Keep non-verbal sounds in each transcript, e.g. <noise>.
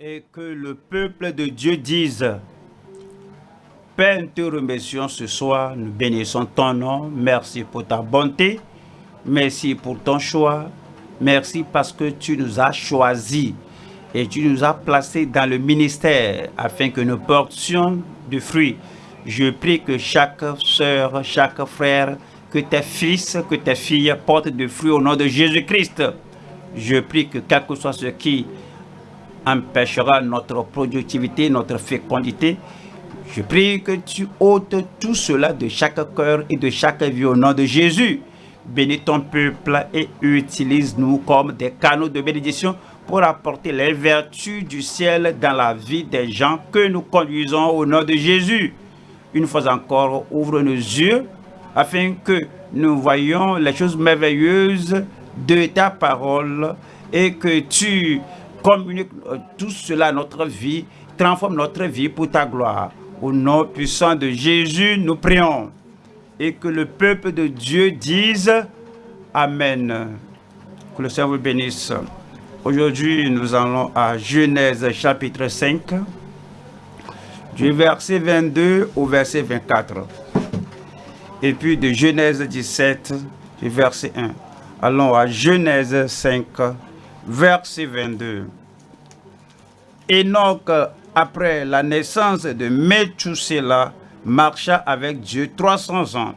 et que le peuple de Dieu dise Père, nous te remercions ce soir, nous bénissons ton nom, merci pour ta bonté, merci pour ton choix, merci parce que tu nous as choisis et tu nous as placés dans le ministère afin que nous portions du fruit. Je prie que chaque soeur, chaque frère, que tes fils, que tes filles portent du fruit au nom de Jésus-Christ. Je prie que quel que soit ce qui empêchera notre productivité, notre fécondité, je prie que tu ôtes tout cela de chaque cœur et de chaque vie au nom de Jésus. Bénis ton peuple et utilise-nous comme des canaux de bénédiction pour apporter les vertus du ciel dans la vie des gens que nous conduisons au nom de Jésus. Une fois encore, ouvre nos yeux afin que nous voyions les choses merveilleuses de ta parole et que tu communiques tout cela à notre vie, transforme notre vie pour ta gloire. Au nom puissant de Jésus, nous prions. Et que le peuple de Dieu dise Amen. Que le Seigneur vous bénisse. Aujourd'hui, nous allons à Genèse chapitre 5, du verset 22 au verset 24. Et puis de Genèse 17, du verset 1. Allons à Genèse 5, verset 22. Enoch, après la naissance de Methusela, marcha avec Dieu 300 ans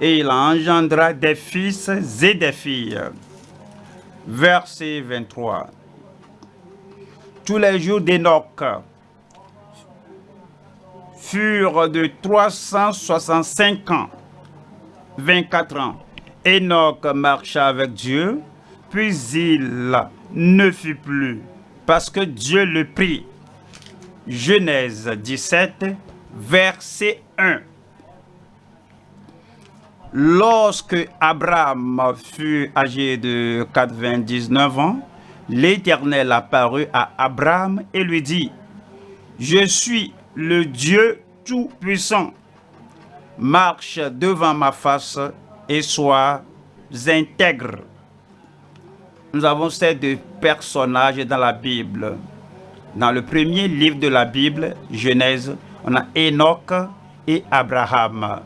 et il engendra des fils et des filles. Verset 23. Tous les jours d'Enoch furent de 365 ans, 24 ans. Enoch marcha avec Dieu, puis il ne fut plus, parce que Dieu le prit. Genèse 17, verset 1. Lorsque Abraham fut âgé de 99 ans, l'Éternel apparut à Abraham et lui dit, « Je suis le Dieu Tout-Puissant. Marche devant ma face et sois intègre. » Nous avons ces deux personnages dans la Bible. Dans le premier livre de la Bible, Genèse, on a Enoch et Abraham.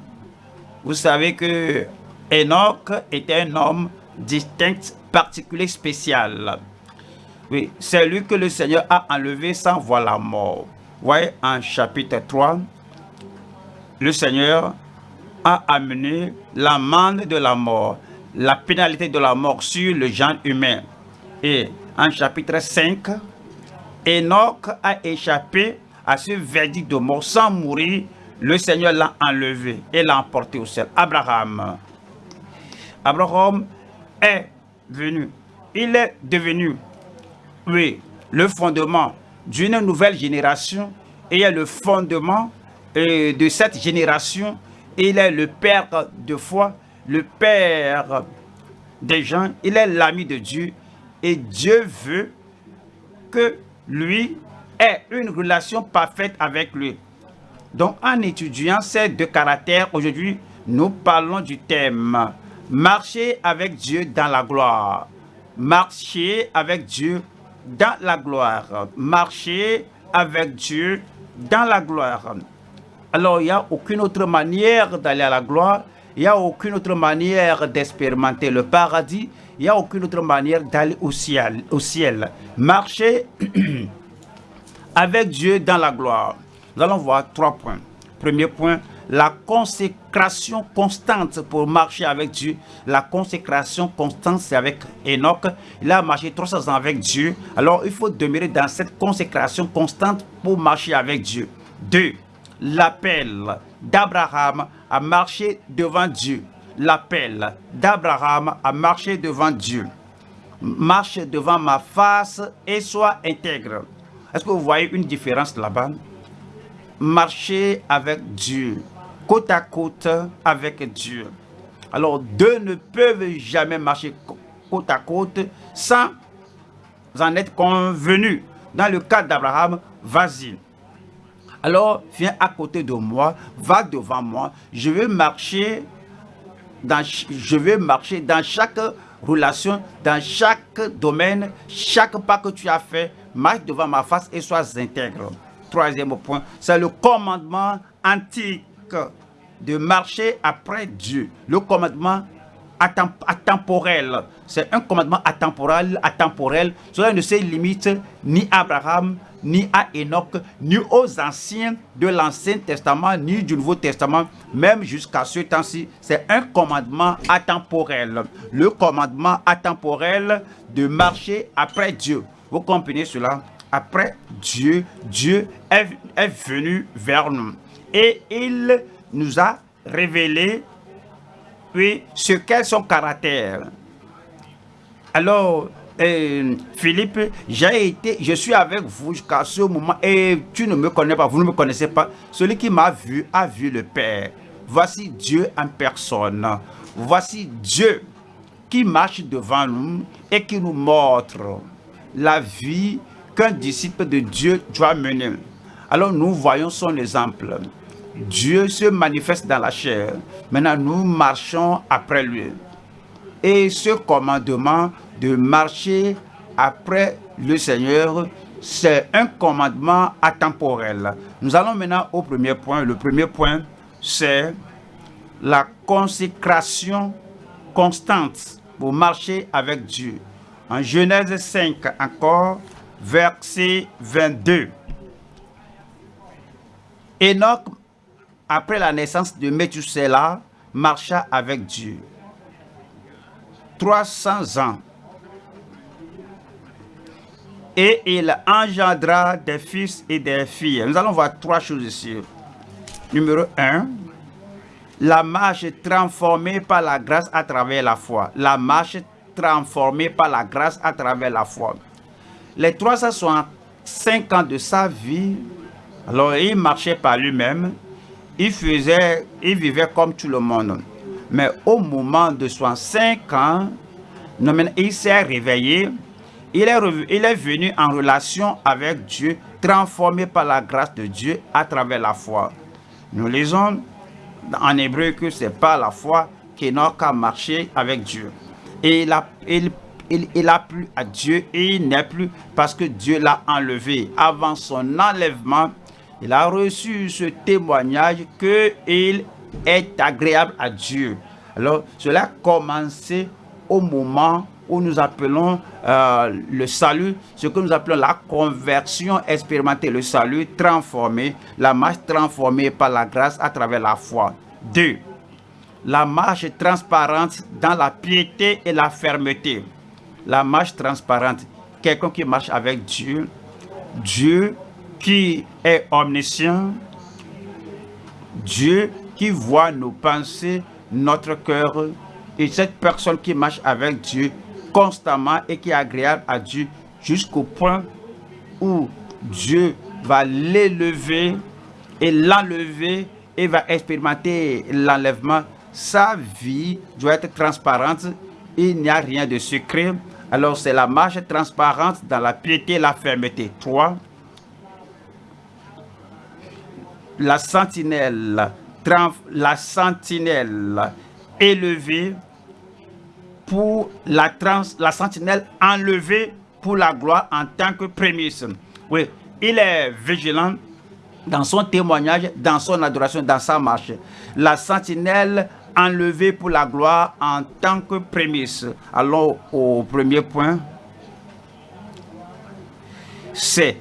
Vous savez que Enoch était un homme distinct, particulier, spécial. Oui, c'est lui que le Seigneur a enlevé sans voir la mort. Vous voyez, en chapitre 3, le Seigneur a amené l'amende de la mort, la pénalité de la mort sur le genre humain. Et en chapitre 5, Enoch a échappé à ce verdict de mort sans mourir le Seigneur l'a enlevé et l'a emporté au ciel. Abraham. Abraham est venu. Il est devenu, oui, le fondement d'une nouvelle génération. Et est le fondement euh, de cette génération. Il est le père de foi, le père des gens. Il est l'ami de Dieu. Et Dieu veut que lui ait une relation parfaite avec lui. Donc, en étudiant ces deux caractères, aujourd'hui, nous parlons du thème « Marcher avec Dieu dans la gloire ». Marcher avec Dieu dans la gloire. Marcher avec Dieu dans la gloire. Alors, il n'y a aucune autre manière d'aller à la gloire. Il n'y a aucune autre manière d'expérimenter le paradis. Il n'y a aucune autre manière d'aller au ciel. Marcher <clears throat> avec Dieu dans la gloire. Nous allons voir trois points. Premier point, la consécration constante pour marcher avec Dieu. La consécration constante, c'est avec Enoch. Il a marché 300 ans avec Dieu. Alors, il faut demeurer dans cette consécration constante pour marcher avec Dieu. Deux, l'appel d'Abraham à marcher devant Dieu. L'appel d'Abraham à marcher devant Dieu. Marche devant ma face et sois intègre. Est-ce que vous voyez une différence là-bas? Marcher avec Dieu, côte à côte avec Dieu. Alors, deux ne peuvent jamais marcher côte à côte sans en être convenus. Dans le cas d'Abraham, vas-y. Alors, viens à côté de moi, va devant moi. Je veux marcher dans, je veux marcher dans chaque relation, dans chaque domaine, chaque pas que tu as fait, marche devant ma face et sois intègre. Troisième point, c'est le commandement antique de marcher après Dieu. Le commandement atemporel. C'est un commandement atemporel, atemporel. Cela ne se limite ni à Abraham, ni à Enoch, ni aux anciens de l'Ancien Testament, ni du Nouveau Testament, même jusqu'à ce temps-ci. C'est un commandement atemporel. Le commandement atemporel de marcher après Dieu. Vous comprenez cela? Après Dieu, Dieu est, est venu vers nous. Et il nous a révélé ce qu'est son caractère? Alors, euh, Philippe, j'ai été, je suis avec vous jusqu'à ce moment et tu ne me connais pas, vous ne me connaissez pas. Celui qui m'a vu a vu le Père. Voici Dieu en personne. Voici Dieu qui marche devant nous et qui nous montre la vie qu'un disciple de Dieu doit mener. Alors nous voyons son exemple. Dieu se manifeste dans la chair. Maintenant, nous marchons après lui. Et ce commandement de marcher après le Seigneur, c'est un commandement atemporel. Nous allons maintenant au premier point. Le premier point, c'est la consécration constante pour marcher avec Dieu. En Genèse 5 encore, verset 22. Enoch après la naissance de Methuselah, marcha avec Dieu. 300 ans. Et il engendra des fils et des filles. Nous allons voir trois choses ici. Numéro 1. La marche transformée par la grâce à travers la foi. La marche transformée par la grâce à travers la foi. Les 365 ans de sa vie, alors il marchait par lui-même, il, faisait, il vivait comme tout le monde. Mais au moment de 65 ans, il s'est réveillé. Il est, il est venu en relation avec Dieu, transformé par la grâce de Dieu à travers la foi. Nous lisons en hébreu que c'est pas la foi qu'Enoch a marché avec Dieu. Et il a, il, il, il a plu à Dieu et il n'est plus parce que Dieu l'a enlevé. Avant son enlèvement, il a reçu ce témoignage qu'il est agréable à Dieu. Alors, cela a commencé au moment où nous appelons euh, le salut, ce que nous appelons la conversion expérimentée, le salut transformé, la marche transformée par la grâce à travers la foi. Deux, la marche transparente dans la piété et la fermeté. La marche transparente, quelqu'un qui marche avec Dieu, Dieu qui est omniscient, Dieu qui voit nos pensées, notre cœur, et cette personne qui marche avec Dieu constamment et qui est agréable à Dieu jusqu'au point où Dieu va l'élever et l'enlever et va expérimenter l'enlèvement. Sa vie doit être transparente. Il n'y a rien de secret. Alors c'est la marche transparente dans la piété et la fermeté. 3 la sentinelle, la sentinelle élevée pour la, trans, la sentinelle enlevée pour la gloire en tant que prémisse. Oui, il est vigilant dans son témoignage, dans son adoration, dans sa marche. La sentinelle enlevée pour la gloire en tant que prémisse. Allons au premier point. C'est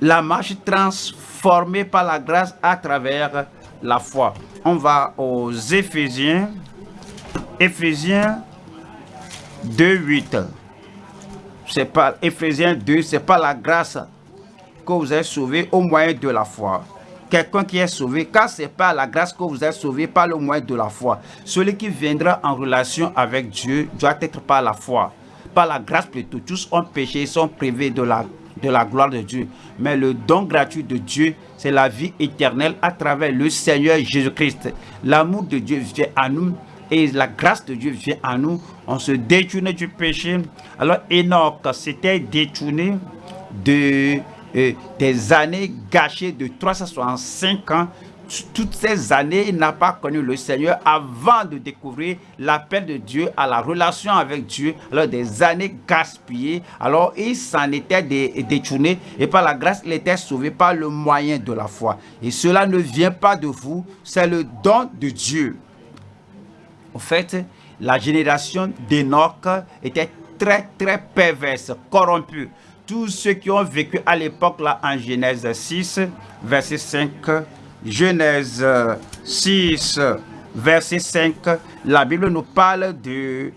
la marche transformée formé par la grâce à travers la foi. On va aux Éphésiens. Éphésiens 2, 8. C'est pas Éphésiens 2, c'est pas la grâce que vous êtes sauvé au moyen de la foi. Quelqu'un qui est sauvé, car c'est pas la grâce que vous êtes sauvé par le moyen de la foi. Celui qui viendra en relation avec Dieu doit être par la foi. Par la grâce plutôt. Tous ont péché, sont privés de la de la gloire de Dieu. Mais le don gratuit de Dieu, c'est la vie éternelle à travers le Seigneur Jésus-Christ. L'amour de Dieu vient à nous et la grâce de Dieu vient à nous. On se détourne du péché. Alors Enoch s'était détourné de, euh, des années gâchées de 365 ans toutes ces années, il n'a pas connu le Seigneur avant de découvrir l'appel de Dieu à la relation avec Dieu. Alors des années gaspillées, alors il s'en était détourné et par la grâce, il était sauvé par le moyen de la foi. Et cela ne vient pas de vous, c'est le don de Dieu. En fait, la génération d'Enoch était très très perverse, corrompue. Tous ceux qui ont vécu à l'époque là en Genèse 6, verset 5, Genèse 6, verset 5, la Bible nous parle du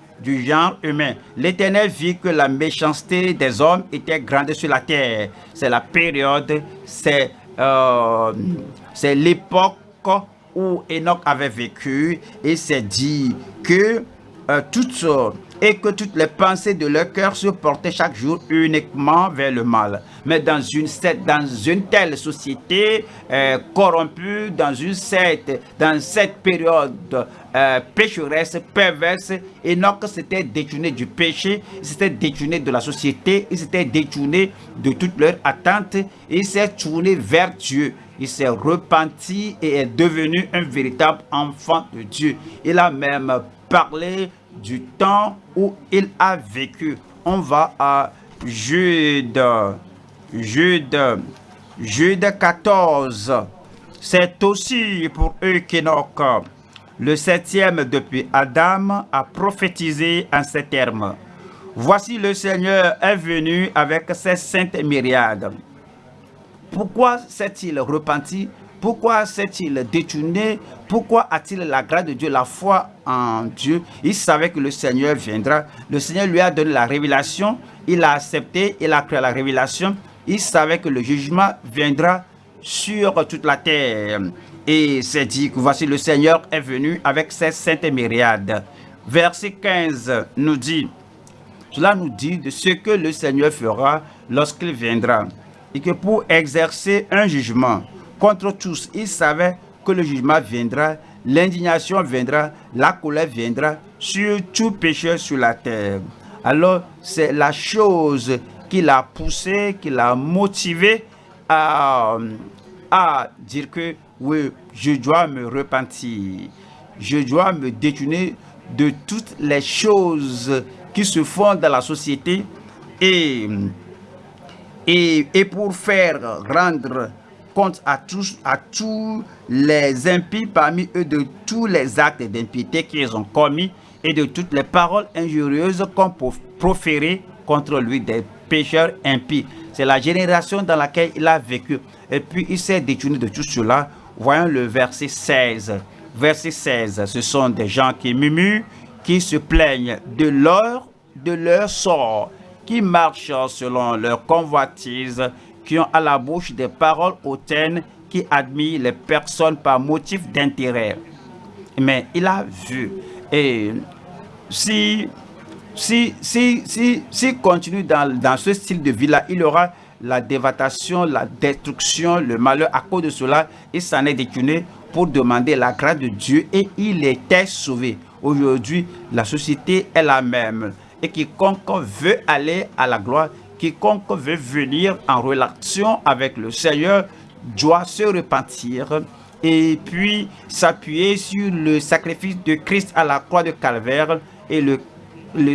genre humain. L'Éternel vit que la méchanceté des hommes était grande sur la terre. C'est la période, c'est euh, l'époque où Enoch avait vécu et s'est dit que euh, toutes et que toutes les pensées de leur cœur se portaient chaque jour uniquement vers le mal. Mais dans une, dans une telle société euh, corrompue, dans, une cette, dans cette période euh, pécheresse, perverse, Enoch s'était détourné du péché, il s'était détourné de la société, il s'était détourné de toutes leurs attentes, il s'est tourné vers Dieu. Il s'est repenti et est devenu un véritable enfant de Dieu. Il a même parlé du temps où il a vécu. On va à Jude, Jude, Jude 14. C'est aussi pour eux qu'Enoch, le septième depuis Adam, a prophétisé en ces termes. Voici le Seigneur est venu avec ses saintes myriades. Pourquoi s'est-il repenti? Pourquoi s'est-il détourné? Pourquoi a-t-il la grâce de Dieu, la foi en Dieu? Il savait que le Seigneur viendra. Le Seigneur lui a donné la révélation. Il a accepté, il a cru à la révélation. Il savait que le jugement viendra sur toute la terre. Et c'est dit que voici le Seigneur est venu avec ses saintes myriades. Verset 15 nous dit, cela nous dit de ce que le Seigneur fera lorsqu'il viendra. Et que pour exercer un jugement, contre tous. Il savait que le jugement viendra, l'indignation viendra, la colère viendra sur tout pécheur sur la terre. Alors, c'est la chose qui l'a poussé, qui l'a motivé à, à dire que oui, je dois me repentir. Je dois me détourner de toutes les choses qui se font dans la société et, et, et pour faire rendre compte à tous, à tous les impies parmi eux de tous les actes d'impiété qu'ils ont commis et de toutes les paroles injurieuses qu'on peut proférer contre lui des pécheurs impies. C'est la génération dans laquelle il a vécu. Et puis il s'est détourné de tout cela. Voyons le verset 16. Verset 16, ce sont des gens qui murmurent, qui se plaignent de leur, de leur sort, qui marchent selon leur convoitise, qui ont à la bouche des paroles hautaines qui admirent les personnes par motif d'intérêt. Mais il a vu. Et si, si, si, si, si continue dans, dans ce style de vie-là, il aura la dévastation, la destruction, le malheur. À cause de cela, il s'en est détourné pour demander la grâce de Dieu et il était sauvé. Aujourd'hui, la société est la même. Et quiconque veut aller à la gloire, quiconque veut venir en relation avec le Seigneur doit se repentir et puis s'appuyer sur le sacrifice de Christ à la croix de Calvaire et le,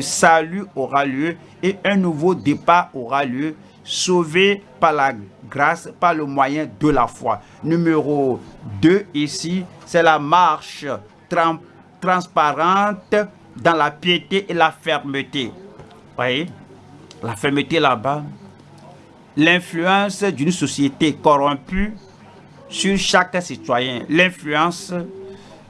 salut aura lieu et un nouveau départ aura lieu, sauvé par la grâce, par le moyen de la foi. Numéro 2 ici, c'est la marche transparente dans la piété et la fermeté. Voyez? La fermeté là-bas, l'influence d'une société corrompue sur chaque citoyen, l'influence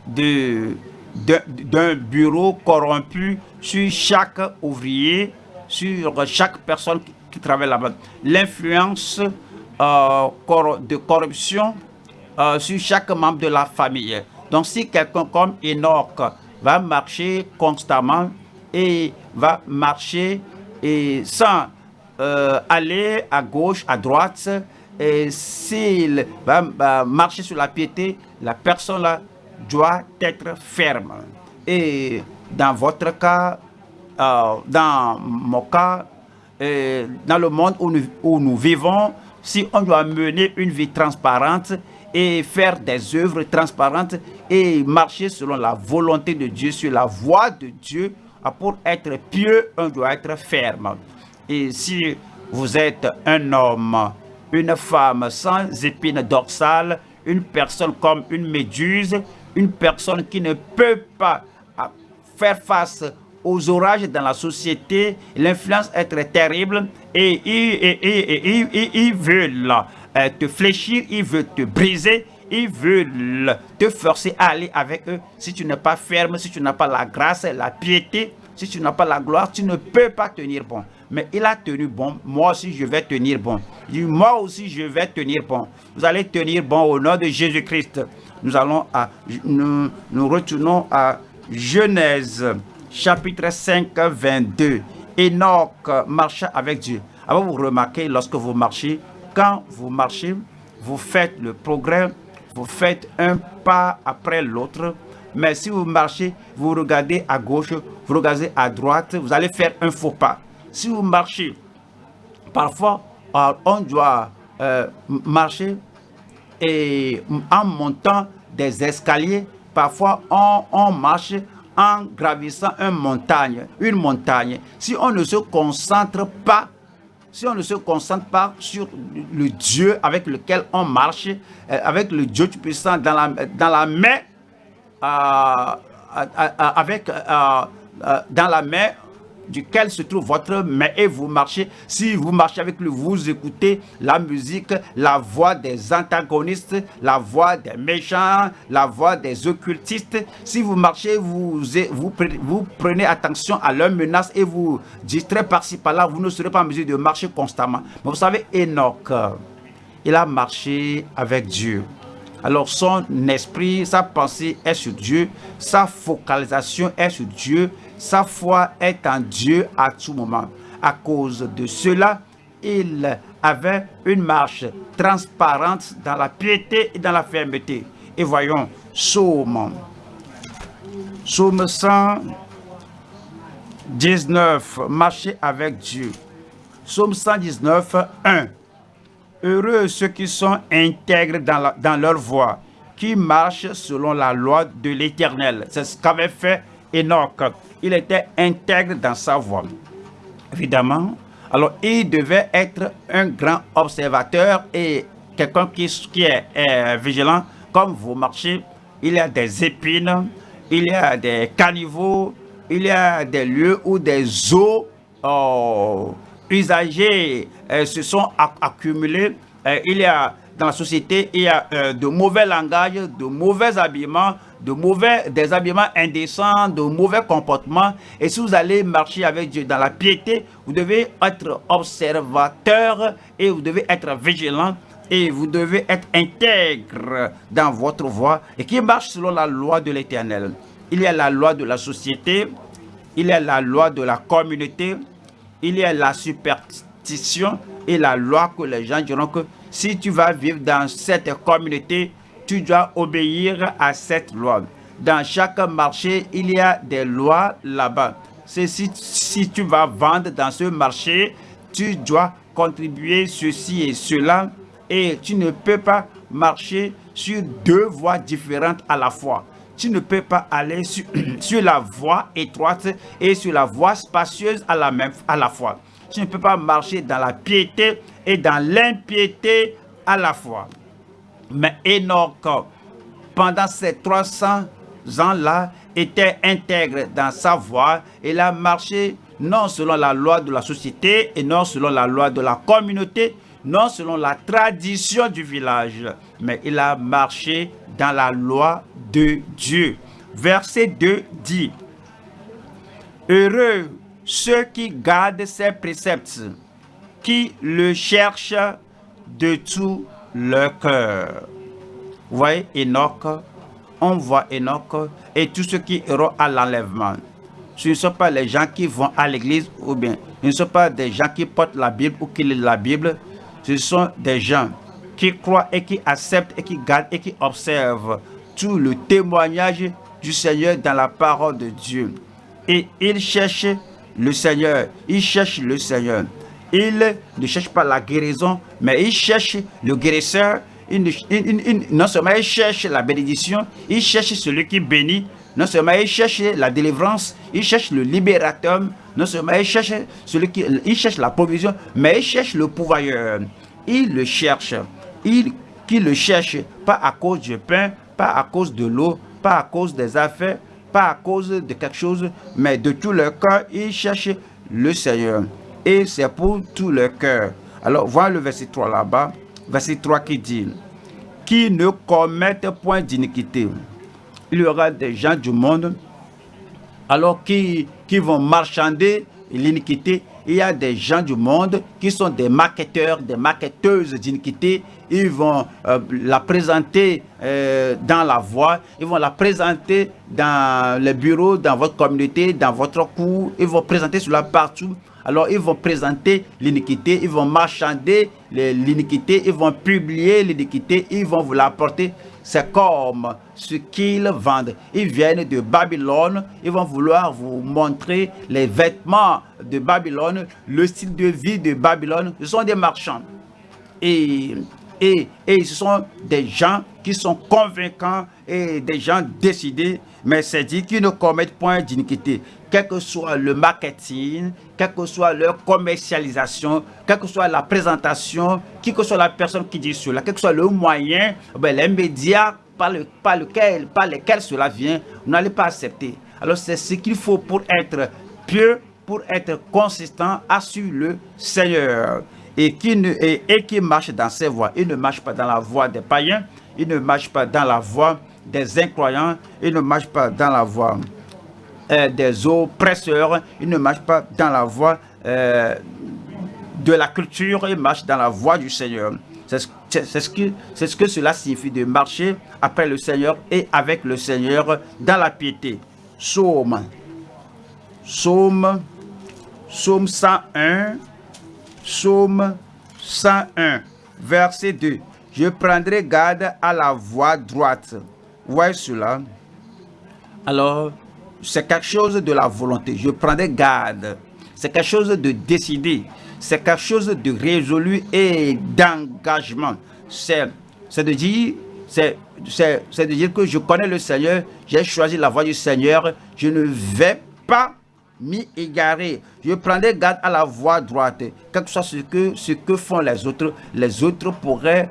d'un bureau corrompu sur chaque ouvrier, sur chaque personne qui, travaille là-bas, l'influence euh, de corruption euh, sur chaque membre de la famille. Donc si quelqu'un comme Enoch va marcher constamment et va marcher et sans euh, aller à gauche, à droite, et s'il va, marcher sur la piété, la personne là doit être ferme. Et dans votre cas, euh, dans mon cas, dans le monde où nous, où nous, vivons, si on doit mener une vie transparente et faire des œuvres transparentes et marcher selon la volonté de Dieu, sur la voie de Dieu. Ah, pour être pieux, on doit être ferme. Et si vous êtes un homme, une femme sans épine dorsale, une personne comme une méduse, une personne qui ne peut pas ah, faire face aux orages dans la société, l'influence est très terrible et ils veulent euh, te fléchir, ils veulent te briser, ils veulent te forcer à aller avec eux. Si tu n'es pas ferme, si tu n'as pas la grâce, la piété, si tu n'as pas la gloire, tu ne peux pas tenir bon. Mais il a tenu bon, moi aussi je vais tenir bon. Moi aussi je vais tenir bon. Vous allez tenir bon au nom de Jésus-Christ. Nous allons à, nous, nous retournons à Genèse chapitre 5, 22. Enoch marcha avec Dieu. Alors vous remarquez, lorsque vous marchez, quand vous marchez, vous faites le progrès, vous faites un pas après l'autre. Mais si vous marchez, vous regardez à gauche, vous regardez à droite, vous allez faire un faux pas. Si vous marchez, parfois, euh, on doit euh, marcher et en montant des escaliers, parfois on, on marche en gravissant une montagne, une montagne. Si on ne se concentre pas, si on ne se concentre pas sur le Dieu avec lequel on marche, euh, avec le Dieu tout puissant dans la, dans la main, euh, euh, avec, dans la main duquel se trouve votre main et vous marchez. Si vous marchez avec lui, vous écoutez la musique, la voix des antagonistes, la voix des méchants, la voix des occultistes. Si vous marchez, vous, vous, prenez attention à leurs menaces et vous distrayez par-ci par-là, vous ne serez pas en mesure de marcher constamment. Mais vous savez, Enoch, il a marché avec Dieu. Alors son esprit, sa pensée est sur Dieu, sa focalisation est sur Dieu, sa foi est en Dieu à tout moment. À cause de cela, il avait une marche transparente dans la piété et dans la fermeté. Et voyons, Psaume, Psaume 119, marcher avec Dieu. Psaume 119, 1. Heureux ceux qui sont intègres dans, dans leur voie, qui marchent selon la loi de l'Éternel. C'est ce qu'avait fait Enoch il était intègre dans sa voie. Évidemment, alors il devait être un grand observateur et quelqu'un qui, est vigilant. Comme vous marchez, il y a des épines, il y a des caniveaux, il y a des lieux où des eaux oh, usagées euh, se sont accumulées. Euh, il y a dans la société, il y a euh, de mauvais langages, de mauvais habillements, de mauvais, des habillements indécents, de mauvais comportements. Et si vous allez marcher avec Dieu dans la piété, vous devez être observateur et vous devez être vigilant et vous devez être intègre dans votre voie et qui marche selon la loi de l'éternel. Il y a la loi de la société, il y a la loi de la communauté, il y a la superstition et la loi que les gens diront que si tu vas vivre dans cette communauté, tu dois obéir à cette loi. Dans chaque marché, il y a des lois là-bas. Si, si tu vas vendre dans ce marché, tu dois contribuer ceci et cela. Et tu ne peux pas marcher sur deux voies différentes à la fois. Tu ne peux pas aller sur, <clears throat> sur la voie étroite et sur la voie spacieuse à la, même, à la fois. Tu ne peux pas marcher dans la piété et dans l'impiété à la fois. Mais Enoch, pendant ces 300 ans-là, était intègre dans sa voie. Il a marché non selon la loi de la société et non selon la loi de la communauté, non selon la tradition du village, mais il a marché dans la loi de Dieu. Verset 2 dit, Heureux ceux qui gardent ses préceptes, qui le cherchent de tout leur cœur. Vous voyez Enoch, on voit Enoch et tous ceux qui iront à l'enlèvement. Ce ne sont pas les gens qui vont à l'église ou bien ce ne sont pas des gens qui portent la Bible ou qui lisent la Bible. Ce sont des gens qui croient et qui acceptent et qui gardent et qui observent tout le témoignage du Seigneur dans la parole de Dieu. Et ils cherchent le Seigneur. Ils cherchent le Seigneur. Il ne cherche pas la guérison, mais il cherche le guérisseur non seulement il cherche la bénédiction, il cherche celui qui bénit, non seulement il cherche la délivrance, il cherche le libérateur, non seulement il cherche, celui qui, il cherche la provision, mais il cherche le pouvoir. Il le cherche. Il qui le cherche, pas à cause du pain, pas à cause de l'eau, pas à cause des affaires, pas à cause de quelque chose, mais de tout leur cœur, il cherche le Seigneur. Et c'est pour tout leur cœur. Alors, voilà le verset 3 là-bas. Verset 3 qui dit, qui ne commettent point d'iniquité. Il y aura des gens du monde, alors qui, qui vont marchander l'iniquité. Il y a des gens du monde qui sont des marketeurs, des marketeuses d'iniquité. Ils vont euh, la présenter euh, dans la voie, ils vont la présenter dans les bureaux, dans votre communauté, dans votre cours. Ils vont présenter cela partout. Alors ils vont présenter l'iniquité, ils vont marchander l'iniquité, ils vont publier l'iniquité, ils vont vous l'apporter. C'est comme ce qu'ils vendent. Ils viennent de Babylone, ils vont vouloir vous montrer les vêtements de Babylone, le style de vie de Babylone. Ce sont des marchands. Et, et, et ce sont des gens qui sont convaincants et des gens décidés, mais c'est dit qu'ils ne commettent point d'iniquité quel que soit le marketing, quelle que soit leur commercialisation, quelle que soit la présentation, qui que soit la personne qui dit cela, quel que soit le moyen, ben, les médias par, le, par, lequel, par lesquels cela vient, vous n'allez pas accepter. Alors c'est ce qu'il faut pour être pieux, pour être consistant, assure le Seigneur. Et qui, ne, et, et qui marche dans ses voies. Il ne marche pas dans la voie des païens, il ne marche pas dans la voie des incroyants, il ne marche pas dans la voie euh, des oppresseurs, il ne marche pas dans la voie euh, de la culture, il marche dans la voie du Seigneur. C'est ce, que, ce que cela signifie de marcher après le Seigneur et avec le Seigneur dans la piété. Psaume, Psaume, Psaume 101, Psaume 101, verset 2. Je prendrai garde à la voie droite. Voyez cela. Alors, c'est quelque chose de la volonté. Je prendrai garde. C'est quelque chose de décidé. C'est quelque chose de résolu et d'engagement. C'est de dire c'est de dire que je connais le Seigneur, j'ai choisi la voie du Seigneur, je ne vais pas m'y égarer. Je prendrai garde à la voie droite. Quel que soit ce que, ce que font les autres, les autres pourraient,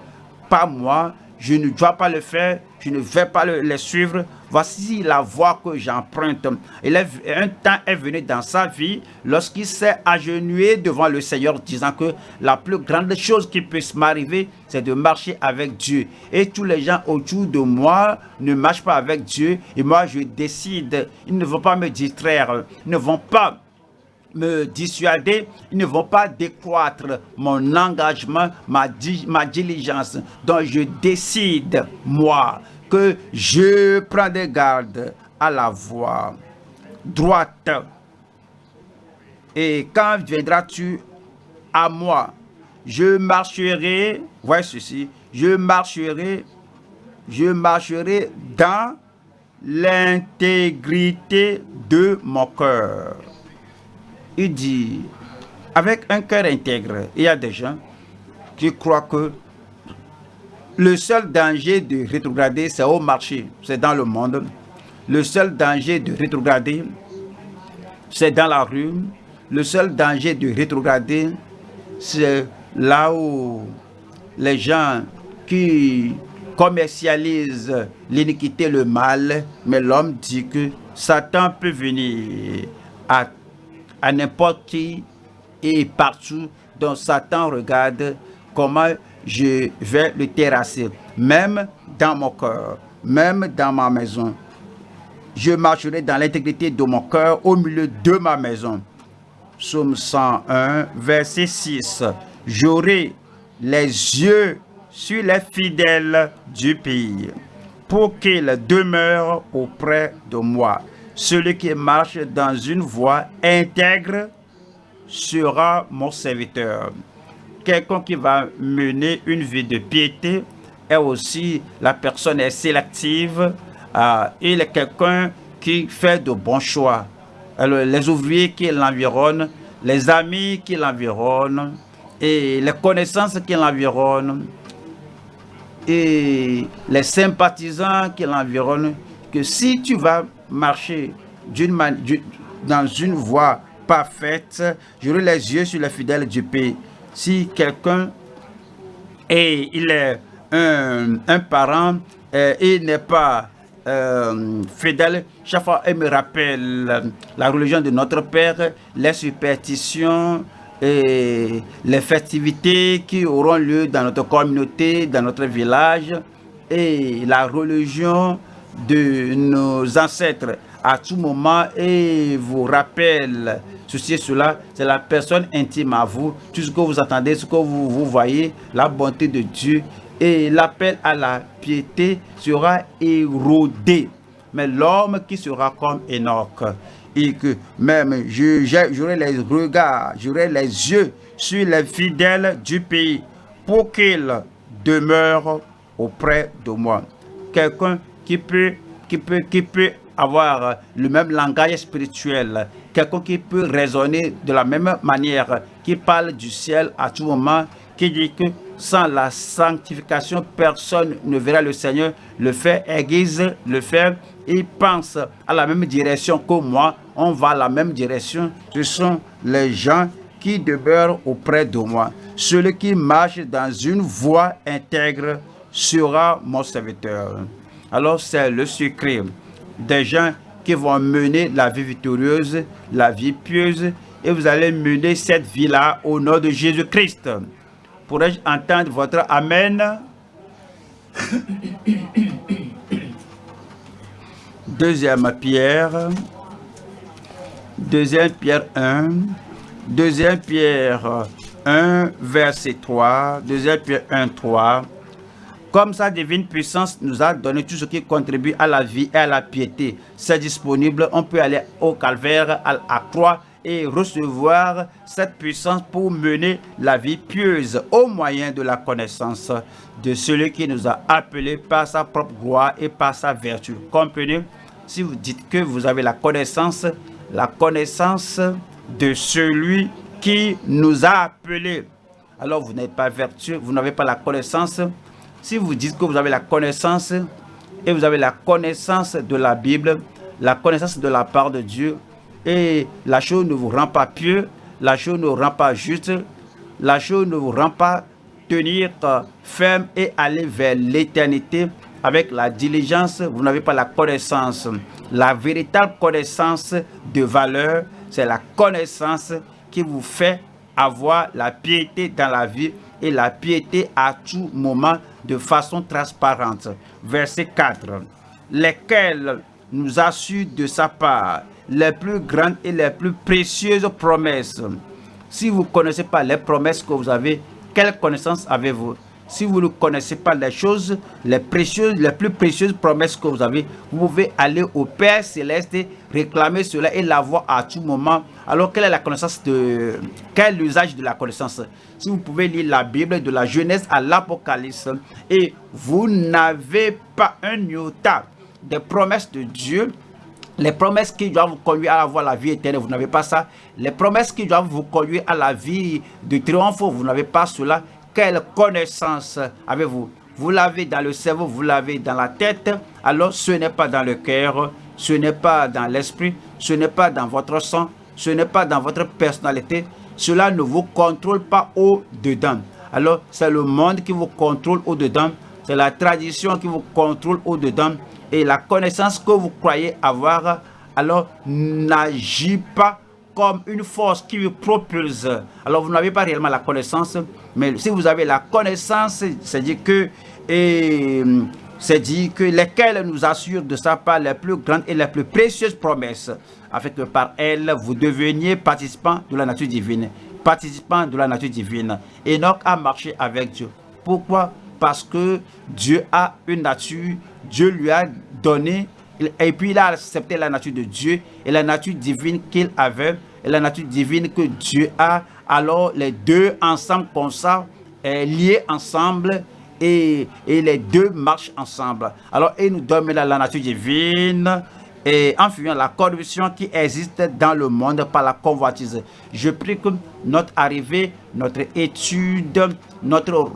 pas moi, je ne dois pas le faire, je ne vais pas les suivre. Voici la voie que j'emprunte. Un temps est venu dans sa vie lorsqu'il s'est agenouillé devant le Seigneur disant que la plus grande chose qui puisse m'arriver, c'est de marcher avec Dieu. Et tous les gens autour de moi ne marchent pas avec Dieu. Et moi, je décide. Ils ne vont pas me distraire. Ils ne vont pas me dissuader, ils ne vont pas décroître mon engagement, ma, diligence. Donc je décide, moi, je prends des gardes à la voie droite. Et quand viendras-tu à moi, je marcherai, voyez ceci, je marcherai, je marcherai dans l'intégrité de mon cœur il dit, avec un cœur intègre, il y a des gens qui croient que le seul danger de rétrograder, c'est au marché, c'est dans le monde. Le seul danger de rétrograder, c'est dans la rue. Le seul danger de rétrograder, c'est là où les gens qui commercialisent l'iniquité, le mal, mais l'homme dit que Satan peut venir à à n'importe qui et partout dont Satan regarde comment je vais le terrasser, même dans mon cœur, même dans ma maison. Je marcherai dans l'intégrité de mon cœur au milieu de ma maison. Psaume 101, verset 6. J'aurai les yeux sur les fidèles du pays pour qu'ils demeurent auprès de moi. Celui qui marche dans une voie intègre sera mon serviteur. Quelqu'un qui va mener une vie de piété est aussi, la personne est sélective, euh, il est quelqu'un qui fait de bons choix. Alors, les ouvriers qui l'environnent, les amis qui l'environnent et les connaissances qui l'environnent et les sympathisants qui l'environnent que si tu vas marcher dans une voie parfaite, j'aurai les yeux sur les fidèles du pays. Si quelqu'un et est un, parent et il n'est pas euh, fidèle, chaque fois il me rappelle la religion de notre Père, les superstitions, et les festivités qui auront lieu dans notre communauté, dans notre village et la religion de nos ancêtres à tout moment et vous rappelle ceci et cela, c'est la personne intime à vous, tout ce que vous attendez, ce que vous, vous voyez, la bonté de Dieu et l'appel à la piété sera érodé. Mais l'homme qui sera comme Enoch, et que même j'aurai les regards, j'aurai les yeux sur les fidèles du pays pour qu'ils demeurent auprès de moi. Quelqu'un qui peut, qui, peut, qui peut avoir le même langage spirituel, quelqu'un qui peut raisonner de la même manière, qui parle du ciel à tout moment, qui dit que sans la sanctification, personne ne verra le Seigneur. Le fait aiguise, le fait, il pense à la même direction que moi. On va à la même direction. Ce sont les gens qui demeurent auprès de moi. Celui qui marche dans une voie intègre sera mon serviteur. Alors c'est le secret des gens qui vont mener la vie victorieuse, la vie pieuse, et vous allez mener cette vie-là au nom de Jésus-Christ. Pourrais-je entendre votre Amen? <coughs> Deuxième Pierre, Deuxième Pierre 1, Deuxième Pierre 1, verset 3, Deuxième Pierre 1, 3. Comme sa divine puissance nous a donné tout ce qui contribue à la vie et à la piété, c'est disponible. On peut aller au calvaire, à la croix et recevoir cette puissance pour mener la vie pieuse au moyen de la connaissance de celui qui nous a appelés par sa propre gloire et par sa vertu. Comprenez, si vous dites que vous avez la connaissance, la connaissance de celui qui nous a appelés, alors vous n'êtes pas vertueux, vous n'avez pas la connaissance. Si vous dites que vous avez la connaissance et vous avez la connaissance de la Bible, la connaissance de la part de Dieu, et la chose ne vous rend pas pieux, la chose ne vous rend pas juste, la chose ne vous rend pas tenir ferme et aller vers l'éternité avec la diligence, vous n'avez pas la connaissance. La véritable connaissance de valeur, c'est la connaissance qui vous fait avoir la piété dans la vie et la piété à tout moment de façon transparente. Verset 4. Lesquels nous assurent de sa part les plus grandes et les plus précieuses promesses? Si vous ne connaissez pas les promesses que vous avez, quelle connaissance avez-vous? Si vous ne connaissez pas les choses, les précieuses, les plus précieuses promesses que vous avez, vous pouvez aller au Père Céleste, réclamer cela et l'avoir à tout moment. Alors, quelle est la connaissance de... Quel est l'usage de la connaissance? Si vous pouvez lire la Bible de la Genèse à l'Apocalypse et vous n'avez pas un iota des promesses de Dieu, les promesses qui doivent vous conduire à avoir la vie éternelle, vous n'avez pas ça. Les promesses qui doivent vous conduire à la vie de triomphe, vous n'avez pas cela. Quelle connaissance avez-vous? Vous l'avez dans le cerveau, vous l'avez dans la tête. Alors ce n'est pas dans le cœur, ce n'est pas dans l'esprit, ce n'est pas dans votre sang, ce n'est pas dans votre personnalité. Cela ne vous contrôle pas au-dedans. Alors c'est le monde qui vous contrôle au-dedans. C'est la tradition qui vous contrôle au-dedans et la connaissance que vous croyez avoir, alors n'agit pas comme une force qui vous propulse. Alors vous n'avez pas réellement la connaissance, mais si vous avez la connaissance, c'est dit que dit que lesquelles nous assurent de sa part les plus grandes et les plus précieuses promesses, afin que par elles vous deveniez participants de la nature divine. Participants de la nature divine. Enoch a marché avec Dieu. Pourquoi? Parce que Dieu a une nature Dieu lui a donné, et puis il a accepté la nature de Dieu et la nature divine qu'il avait, et la nature divine que Dieu a. Alors les deux ensemble comme ça, liés ensemble, et, et, les deux marchent ensemble. Alors il nous donne la nature divine, et en fuyant la corruption qui existe dans le monde par la convoitise. Je prie que notre arrivée, notre étude, notre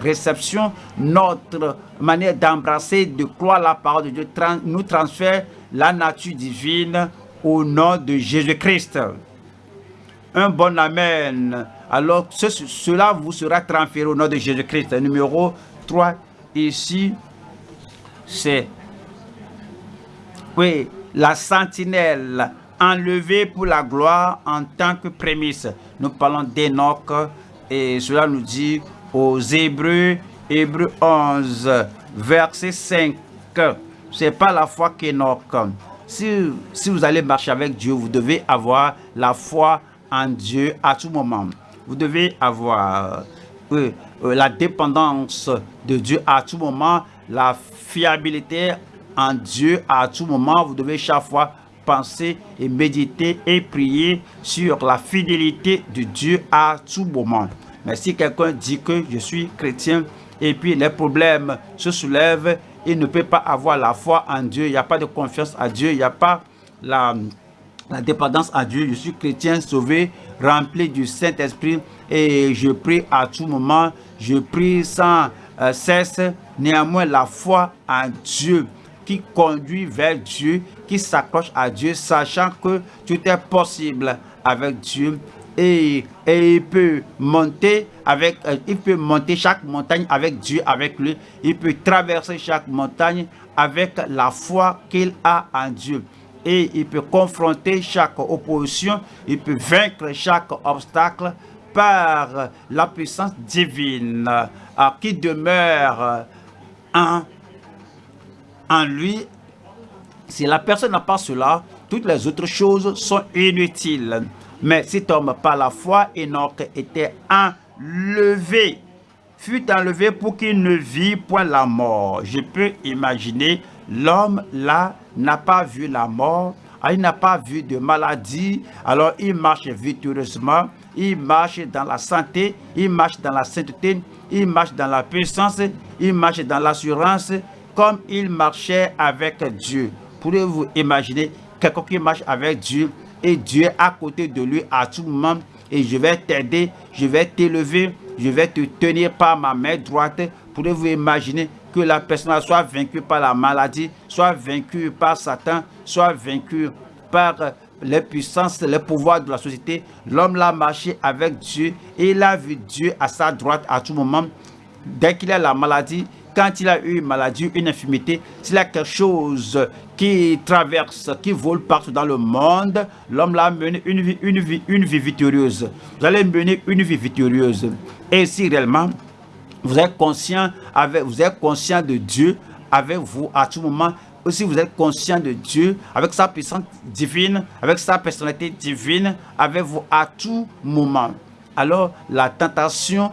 réception, notre manière d'embrasser, de croire la parole de Dieu, nous transfère la nature divine au nom de Jésus-Christ. Un bon Amen. Alors, cela vous sera transféré au nom de Jésus-Christ. Numéro 3, ici, c'est oui, la sentinelle enlevée pour la gloire en tant que prémisse. Nous parlons d'Enoch et cela nous dit aux Hébreux, Hébreux 11, verset 5. C'est pas la foi qu'Enoch. Si, si vous allez marcher avec Dieu, vous devez avoir la foi en Dieu à tout moment. Vous devez avoir euh, la dépendance de Dieu à tout moment, la fiabilité en Dieu à tout moment. Vous devez chaque fois penser et méditer et prier sur la fidélité de Dieu à tout moment. Mais si quelqu'un dit que je suis chrétien et puis les problèmes se soulèvent, il ne peut pas avoir la foi en Dieu, il n'y a pas de confiance à Dieu, il n'y a pas la, dépendance à Dieu. Je suis chrétien sauvé, rempli du Saint-Esprit et je prie à tout moment, je prie sans euh, cesse. Néanmoins, la foi en Dieu qui conduit vers Dieu, qui s'accroche à Dieu, sachant que tout est possible avec Dieu. Et, et il peut monter avec, euh, il peut monter chaque montagne avec Dieu, avec lui. Il peut traverser chaque montagne avec la foi qu'il a en Dieu. Et il peut confronter chaque opposition, il peut vaincre chaque obstacle par la puissance divine euh, qui demeure en en lui, si la personne n'a pas cela, toutes les autres choses sont inutiles. Mais cet homme, par la foi, Enoch était enlevé, fut enlevé pour qu'il ne vit point la mort. Je peux imaginer, l'homme là n'a pas vu la mort, ah, il n'a pas vu de maladie, alors il marche victorieusement, il marche dans la santé, il marche dans la sainteté, il marche dans la puissance, il marche dans l'assurance, comme il marchait avec Dieu. Pouvez-vous imaginer quelqu'un qui marche avec Dieu et Dieu à côté de lui à tout moment et je vais t'aider, je vais t'élever, je vais te tenir par ma main droite. Pouvez-vous imaginer que la personne soit vaincue par la maladie, soit vaincue par Satan, soit vaincue par les puissances, les pouvoirs de la société? L'homme l'a marché avec Dieu et il a vu Dieu à sa droite à tout moment. Dès qu'il a la maladie, quand il a eu une maladie, une infirmité, s'il a quelque chose qui traverse, qui vole partout dans le monde, l'homme l'a mené une vie, une, vie, une vie victorieuse. Vous allez mener une vie victorieuse. Et si réellement, vous êtes conscient, avec, vous êtes conscient de Dieu avec vous à tout moment, aussi vous êtes conscient de Dieu, avec sa puissance divine, avec sa personnalité divine, avec vous à tout moment. Alors la tentation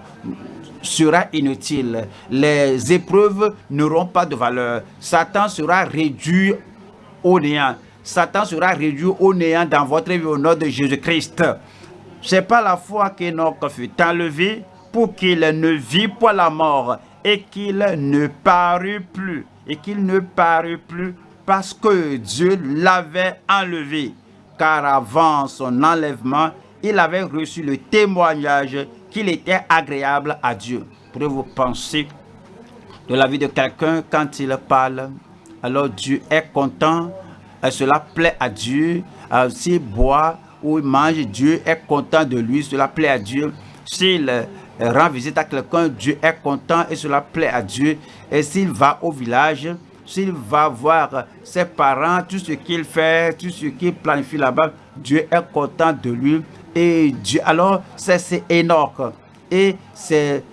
sera inutile. Les épreuves n'auront pas de valeur. Satan sera réduit au néant. Satan sera réduit au néant dans votre vie au nom de Jésus-Christ. C'est pas la foi qu'Enoch fut enlevé pour qu'il ne vit pas la mort et qu'il ne parut plus. Et qu'il ne parut plus parce que Dieu l'avait enlevé. Car avant son enlèvement, il avait reçu le témoignage qu'il était agréable à Dieu. Pourrez-vous penser de la vie de quelqu'un quand il parle? Alors Dieu est content, et cela plaît à Dieu. S'il boit ou il mange, Dieu est content de lui, cela plaît à Dieu. S'il rend visite à quelqu'un, Dieu est content et cela plaît à Dieu. Et s'il va au village, s'il va voir ses parents, tout ce qu'il fait, tout ce qu'il planifie là-bas, Dieu est content de lui et Dieu. Alors, c'est énorme. Et c'est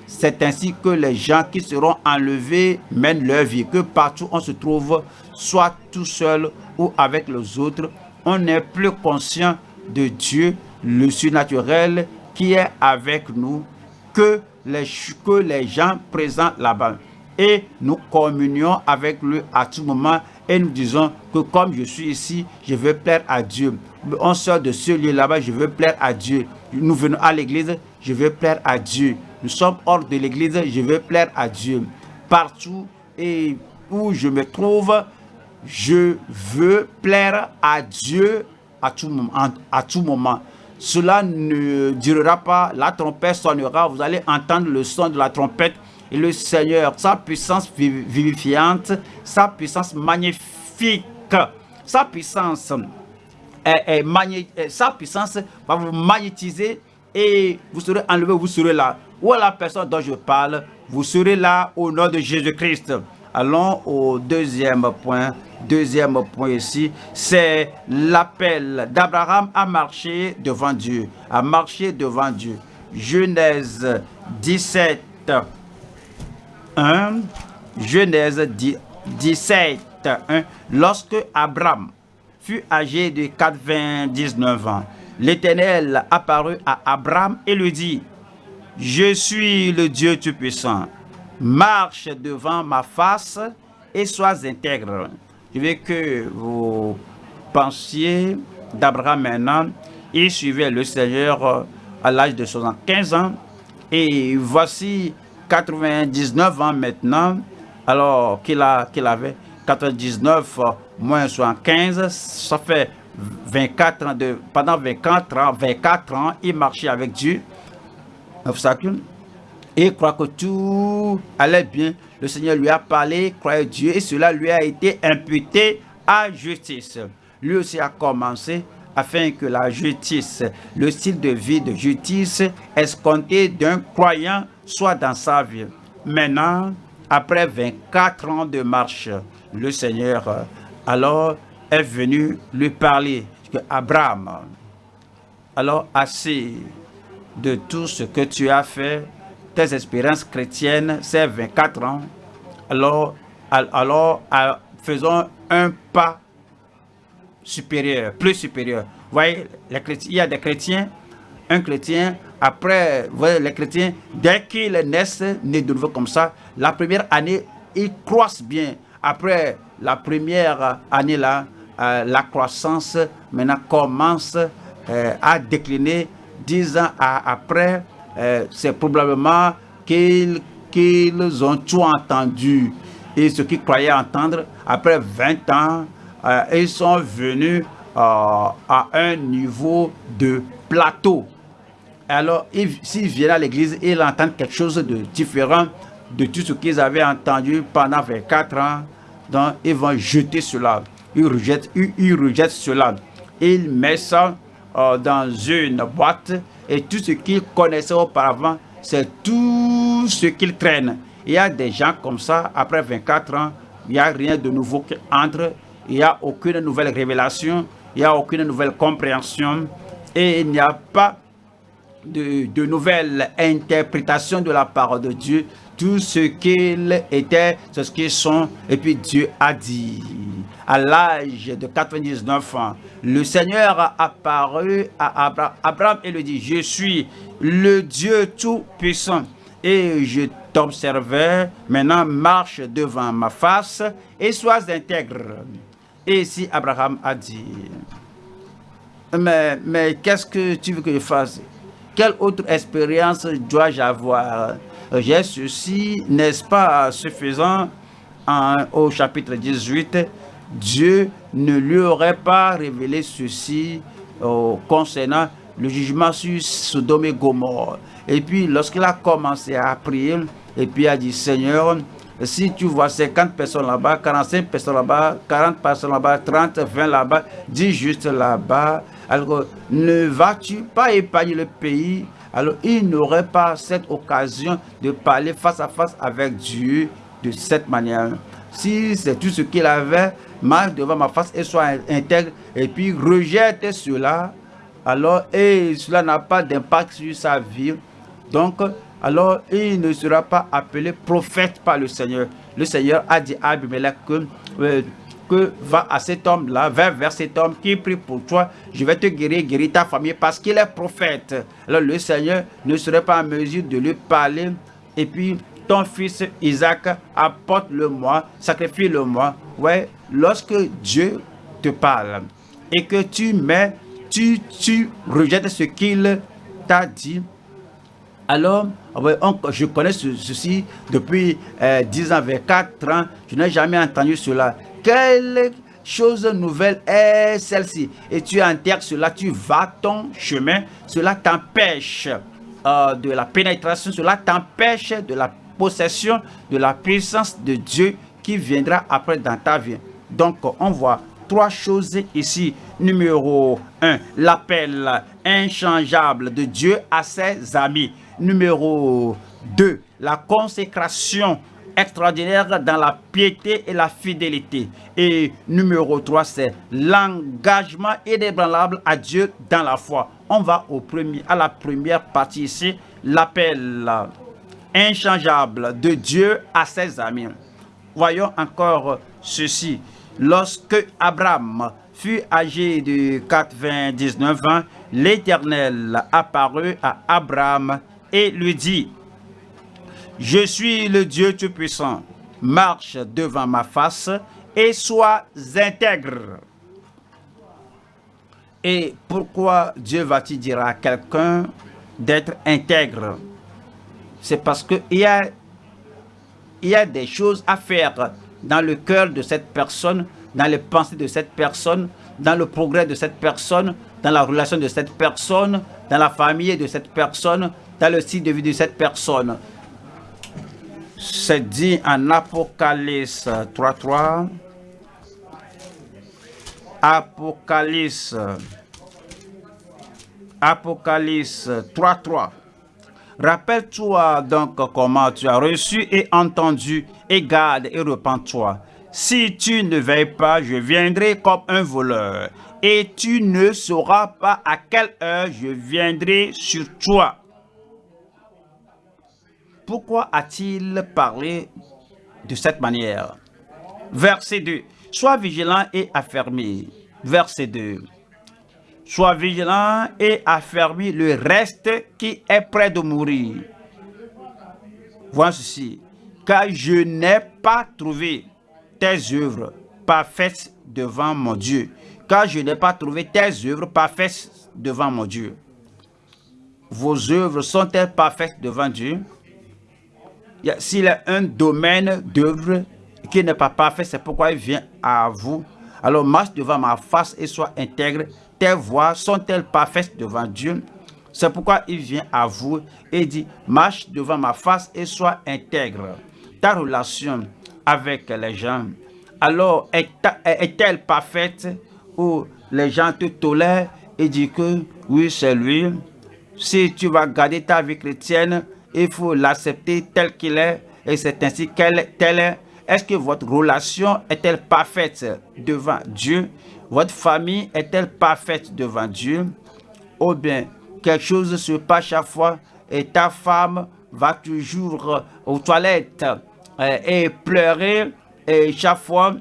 ainsi que les gens qui seront enlevés mènent leur vie. Que partout on se trouve, soit tout seul ou avec les autres, on n'est plus conscient de Dieu, le surnaturel qui est avec nous, que les, que les gens présents là-bas. Et nous communions avec lui à tout moment et nous disons que comme je suis ici, je veux plaire à Dieu. On sort de ce lieu là-bas, je veux plaire à Dieu. Nous venons à l'église, je veux plaire à Dieu. Nous sommes hors de l'église, je veux plaire à Dieu. Partout et où je me trouve, je veux plaire à Dieu à tout, moment, à tout moment. Cela ne durera pas, la trompette sonnera, vous allez entendre le son de la trompette et le Seigneur, sa puissance vivifiante, sa puissance magnifique, sa puissance, sa puissance va vous magnétiser et vous serez enlevé, vous serez là. Est la personne dont je parle? Vous serez là au nom de Jésus-Christ. Allons au deuxième point. Deuxième point ici, c'est l'appel d'Abraham à marcher devant Dieu. À marcher devant Dieu. Genèse 17, 1. Genèse 17, 1. Lorsque Abraham fut âgé de 99 ans, l'Éternel apparut à Abraham et lui dit, je suis le Dieu Tout-Puissant. Marche devant ma face et sois intègre. Je veux que vous pensiez d'Abraham maintenant. Il suivait le Seigneur à l'âge de 75 ans. Et voici 99 ans maintenant, alors qu'il qu'il avait 99 moins 75, ça fait 24 ans de, pendant 24 ans, 24 ans, il marchait avec Dieu obstacle et croit que tout allait bien. Le Seigneur lui a parlé, croyait Dieu et cela lui a été imputé à justice. Lui aussi a commencé afin que la justice, le style de vie de justice escompté d'un croyant soit dans sa vie. Maintenant, après 24 ans de marche, le Seigneur alors est venu lui parler. Abraham, alors assez de tout ce que tu as fait, tes expériences chrétiennes, ces 24 ans, alors, alors faisons un pas supérieur, plus supérieur. Vous voyez, il y a des chrétiens, un chrétien, après, vous voyez, les chrétiens, dès qu'ils naissent, nés de nouveau comme ça, la première année, ils croissent bien. Après la première année là, euh, la croissance maintenant commence euh, à décliner dix ans après, euh, c'est probablement qu'ils ont tout entendu. Et ce qu'ils croyaient entendre, après 20 ans, ils sont venus à un niveau de plateau. Alors, s'ils viennent à l'église, ils entendent quelque chose de différent de tout ce qu'ils avaient entendu pendant 24 ans. Donc, ils vont jeter cela. Ils rejettent, ils rejettent cela. Ils mettent ça euh, dans une boîte et tout ce qu'ils connaissaient auparavant, c'est tout ce qu'ils traînent. Il y a des gens comme ça, après 24 ans, il n'y a rien de nouveau qui entre, il n'y a aucune nouvelle révélation, il n'y a aucune nouvelle compréhension et il n'y a pas de, de nouvelle interprétation de la parole de Dieu. Tout ce qu'ils étaient, c'est ce qu'ils sont, et puis Dieu a dit à l'âge de 99 ans, le Seigneur a apparu à Abraham et lui dit, je suis le Dieu Tout-Puissant et je t'observais, maintenant marche devant ma face et sois intègre. Et si Abraham a dit, mais, mais qu'est-ce que tu veux que je fasse? Quelle autre expérience dois-je avoir? J'ai ceci, n'est-ce pas suffisant? Au chapitre 18 Dieu ne lui aurait pas révélé ceci euh, concernant le jugement sur Sodome et Gomorre. Et puis, lorsqu'il a commencé à prier, et puis a dit, Seigneur, si tu vois 50 personnes là-bas, 45 personnes là-bas, 40 personnes là-bas, 30, 20 là-bas, 10 juste là-bas, alors ne vas-tu pas épargner le pays Alors il n'aurait pas cette occasion de parler face à face avec Dieu de cette manière. Si c'est tout ce qu'il avait, marche devant ma face et soit intègre et puis rejette cela, alors et cela n'a pas d'impact sur sa vie. Donc, alors il ne sera pas appelé prophète par le Seigneur. Le Seigneur a dit à Abimelech que, euh, va à cet homme-là, va vers cet homme qui prie pour toi, je vais te guérir, guérir ta famille parce qu'il est prophète. Alors le Seigneur ne serait pas en mesure de lui parler et puis ton fils Isaac apporte-le-moi, sacrifie-le-moi. Ouais, lorsque Dieu te parle et que tu mets, tu, tu rejettes ce qu'il t'a dit, alors, je connais ceci depuis 10 euh, ans, 24 ans, je n'ai jamais entendu cela. Quelle chose nouvelle est celle-ci? Et tu enterres cela, tu vas ton chemin, cela t'empêche euh, de la pénétration, cela t'empêche de la possession de la puissance de Dieu qui viendra après dans ta vie. Donc, on voit trois choses ici. Numéro 1, l'appel inchangeable de Dieu à ses amis. Numéro 2, la consécration extraordinaire dans la piété et la fidélité. Et numéro 3, c'est l'engagement inébranlable à Dieu dans la foi. On va au premier, à la première partie ici, l'appel inchangeable de Dieu à ses amis. Voyons encore ceci. Lorsque Abraham fut âgé de 99 ans, l'Éternel apparut à Abraham et lui dit, Je suis le Dieu Tout-Puissant, marche devant ma face et sois intègre. Et pourquoi Dieu va-t-il dire à quelqu'un d'être intègre? C'est parce qu'il y a, des choses à faire dans le cœur de cette personne, dans les pensées de cette personne, dans le progrès de cette personne, dans la relation de cette personne, dans la famille de cette personne, dans le style de vie de cette personne. C'est dit en Apocalypse 3.3. Apocalypse. Apocalypse 3.3. Rappelle-toi donc comment tu as reçu et entendu, et garde et repens-toi. Si tu ne veilles pas, je viendrai comme un voleur, et tu ne sauras pas à quelle heure je viendrai sur toi. Pourquoi a-t-il parlé de cette manière? Verset 2. Sois vigilant et affermi. Verset 2. Sois vigilant et affermi le reste qui est près de mourir. Vois ceci. Car je n'ai pas trouvé tes œuvres parfaites devant mon Dieu. Car je n'ai pas trouvé tes œuvres parfaites devant mon Dieu. Vos œuvres sont-elles parfaites devant Dieu? S'il a un domaine d'œuvre qui n'est pas parfait, c'est pourquoi il vient à vous. Alors marche devant ma face et sois intègre tes voix sont-elles parfaites devant Dieu? C'est pourquoi il vient à vous et dit, marche devant ma face et sois intègre. Ta relation avec les gens, alors est-elle parfaite? Où les gens te tolèrent et disent que oui, c'est lui. Si tu vas garder ta vie chrétienne, il faut l'accepter tel qu'il est et c'est ainsi qu'elle est. Est-ce que votre relation est-elle parfaite devant Dieu? Votre famille est-elle parfaite devant Dieu? Ou bien quelque chose se passe chaque fois et ta femme va toujours aux toilettes euh, et pleurer et chaque fois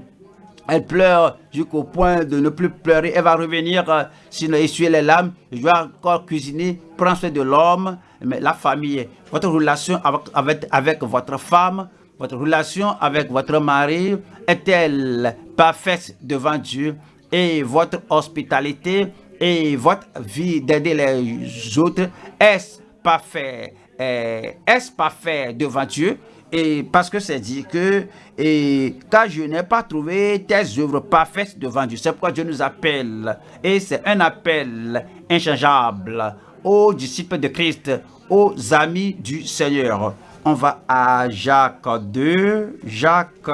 elle pleure jusqu'au point de ne plus pleurer. Elle va revenir, sinon essuyer les larmes. Je vais encore cuisiner, prendre soin de l'homme. Mais la famille, votre relation avec, avec votre femme, votre relation avec votre mari est-elle parfaite devant Dieu? et votre hospitalité et votre vie d'aider les autres, est-ce parfait, euh, est-ce parfait devant Dieu? Et parce que c'est dit que, et, car je n'ai pas trouvé tes œuvres parfaites devant Dieu. C'est pourquoi Dieu nous appelle. Et c'est un appel inchangeable aux disciples de Christ, aux amis du Seigneur. On va à Jacques 2, Jacques,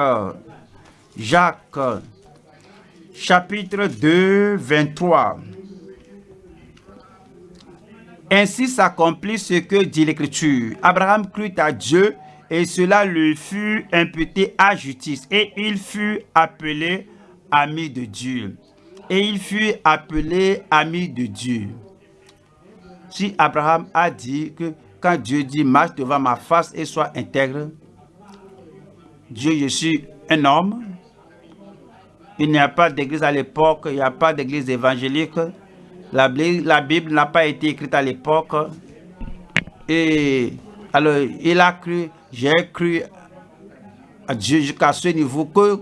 Jacques chapitre 2, 23. Ainsi s'accomplit ce que dit l'Écriture. Abraham crut à Dieu et cela lui fut imputé à justice. Et il fut appelé ami de Dieu. Et il fut appelé ami de Dieu. Abraham a dit que quand Dieu dit marche devant ma face et sois intègre, Dieu, je suis un homme, il n'y a pas d'église à l'époque, il n'y a pas d'église évangélique. La, la Bible n'a pas été écrite à l'époque. Et alors, il a cru, j'ai cru à Dieu jusqu'à ce niveau que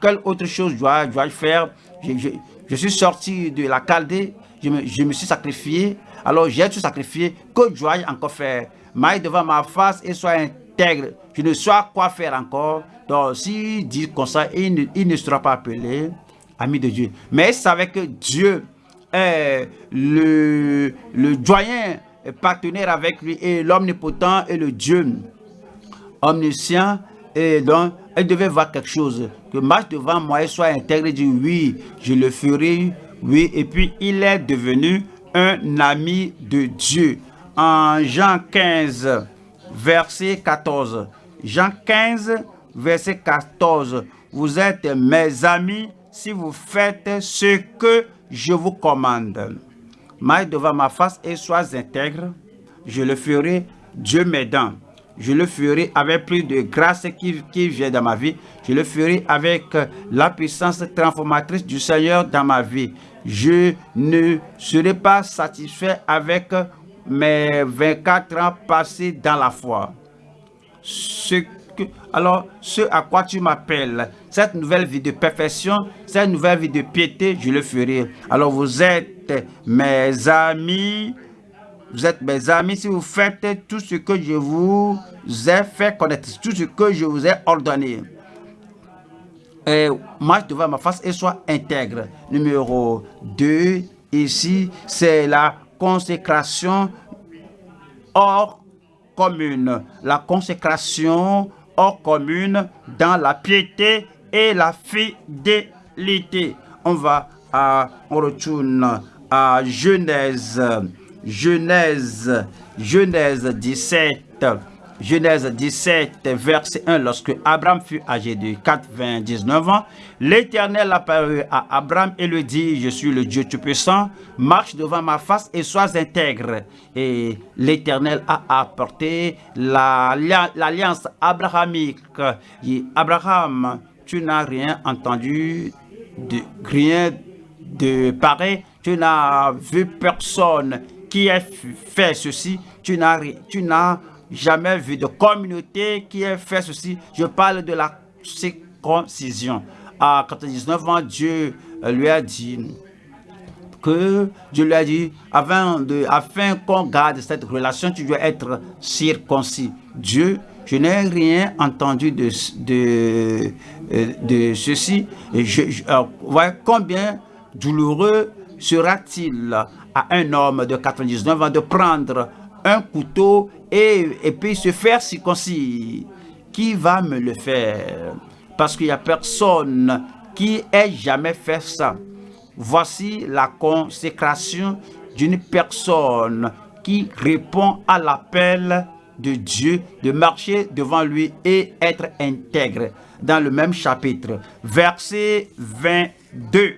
quelle autre chose dois-je faire? Je, suis sorti de la Chaldée, je me, je me suis sacrifié. Alors j'ai tout sacrifié. Que dois-je encore faire Maille devant ma face et sois intègre. Je ne sais quoi faire encore. Donc, s'il dit comme ça, il ne, sera pas appelé ami de Dieu. Mais il savait que Dieu est le, le doyen partenaire avec lui et l'omnipotent et le Dieu omniscient. Et donc, elle devait voir quelque chose. Que marche devant moi et soit intègre et dit oui, je le ferai. Oui, et puis il est devenu un ami de Dieu. En Jean 15, verset 14. Jean 15, verset 14. Vous êtes mes amis si vous faites ce que je vous commande. Maille devant ma face et sois intègre. Je le ferai, Dieu m'aidant. Je le ferai avec plus de grâce qui, qui vient dans ma vie. Je le ferai avec la puissance transformatrice du Seigneur dans ma vie. Je ne serai pas satisfait avec mes 24 ans passés dans la foi. Ce que, alors, ce à quoi tu m'appelles, cette nouvelle vie de perfection, cette nouvelle vie de piété, je le ferai. Alors, vous êtes mes amis, vous êtes mes amis si vous faites tout ce que je vous ai fait connaître, tout ce que je vous ai ordonné. Et marche devant ma face et sois intègre. Numéro 2, ici, c'est la consécration hors commune. La consécration hors commune dans la piété et la fidélité. On va à, on retourne à Genèse, Genèse, Genèse 17, Genèse 17, verset 1, lorsque Abraham fut âgé de 99 ans, l'Éternel apparut à Abraham et lui dit, je suis le Dieu Tout-Puissant, marche devant ma face et sois intègre. Et l'Éternel a apporté l'alliance abrahamique. Et Abraham, tu n'as rien entendu, de, rien de pareil, tu n'as vu personne qui ait fait ceci, tu n'as jamais vu de communauté qui ait fait ceci. Je parle de la circoncision. À 99 ans, Dieu lui a dit que Dieu lui a dit, afin, afin qu'on garde cette relation, tu dois être circoncis. Dieu, je n'ai rien entendu de, de, de ceci. Et je, je combien douloureux sera-t-il à un homme de 99 ans de prendre couteau et, et puis se faire circoncis. Qui va me le faire? Parce qu'il n'y a personne qui ait jamais fait ça. Voici la consécration d'une personne qui répond à l'appel de Dieu de marcher devant lui et être intègre. Dans le même chapitre, verset 22.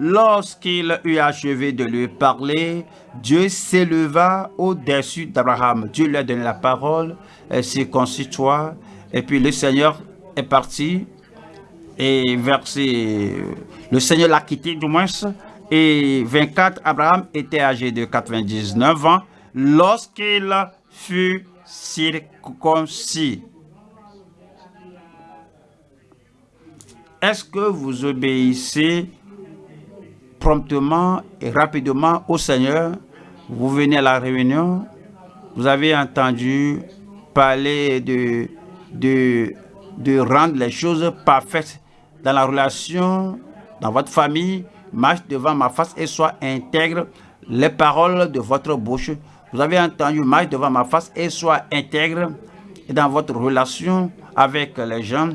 Lorsqu'il eut achevé de lui parler, Dieu s'éleva au-dessus d'Abraham. Dieu lui a donné la parole, circoncis-toi. Et puis le Seigneur est parti. Et verset, le Seigneur l'a quitté du moins. Et 24, Abraham était âgé de 99 ans lorsqu'il fut circoncis. Est-ce que vous obéissez promptement et rapidement au Seigneur. Vous venez à la réunion, vous avez entendu parler de, de, de rendre les choses parfaites dans la relation, dans votre famille, marche devant ma face et soit intègre les paroles de votre bouche. Vous avez entendu marche devant ma face et soit intègre dans votre relation avec les gens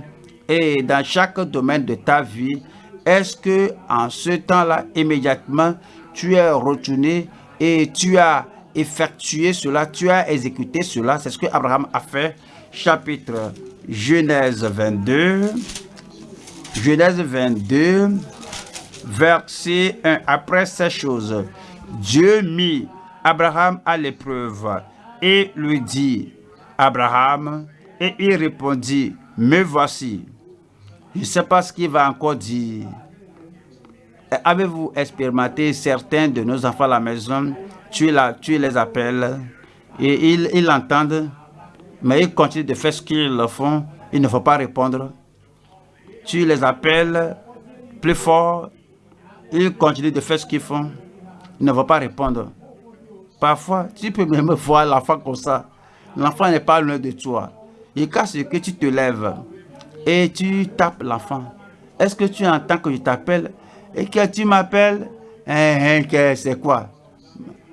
et dans chaque domaine de ta vie est-ce que en ce temps-là, immédiatement, tu es retourné et tu as effectué cela, tu as exécuté cela? C'est ce que Abraham a fait. Chapitre Genèse 22. Genèse 22, verset 1. Après ces choses, Dieu mit Abraham à l'épreuve et lui dit, Abraham, et il répondit, me voici. Je ne sais pas ce qu'il va encore dire. Avez-vous expérimenté certains de nos enfants à la maison, tu, les appelles et ils, l'entendent, mais ils continuent de faire ce qu'ils font, ils ne faut pas répondre. Tu les appelles plus fort, ils continuent de faire ce qu'ils font, ils ne vont pas répondre. Parfois, tu peux même <laughs> voir l'enfant comme ça. L'enfant n'est pas loin de toi. Quand c'est que tu te lèves et tu tapes l'enfant, est-ce que tu entends que je t'appelle? Et que tu m'appelles hein, hein, C'est quoi?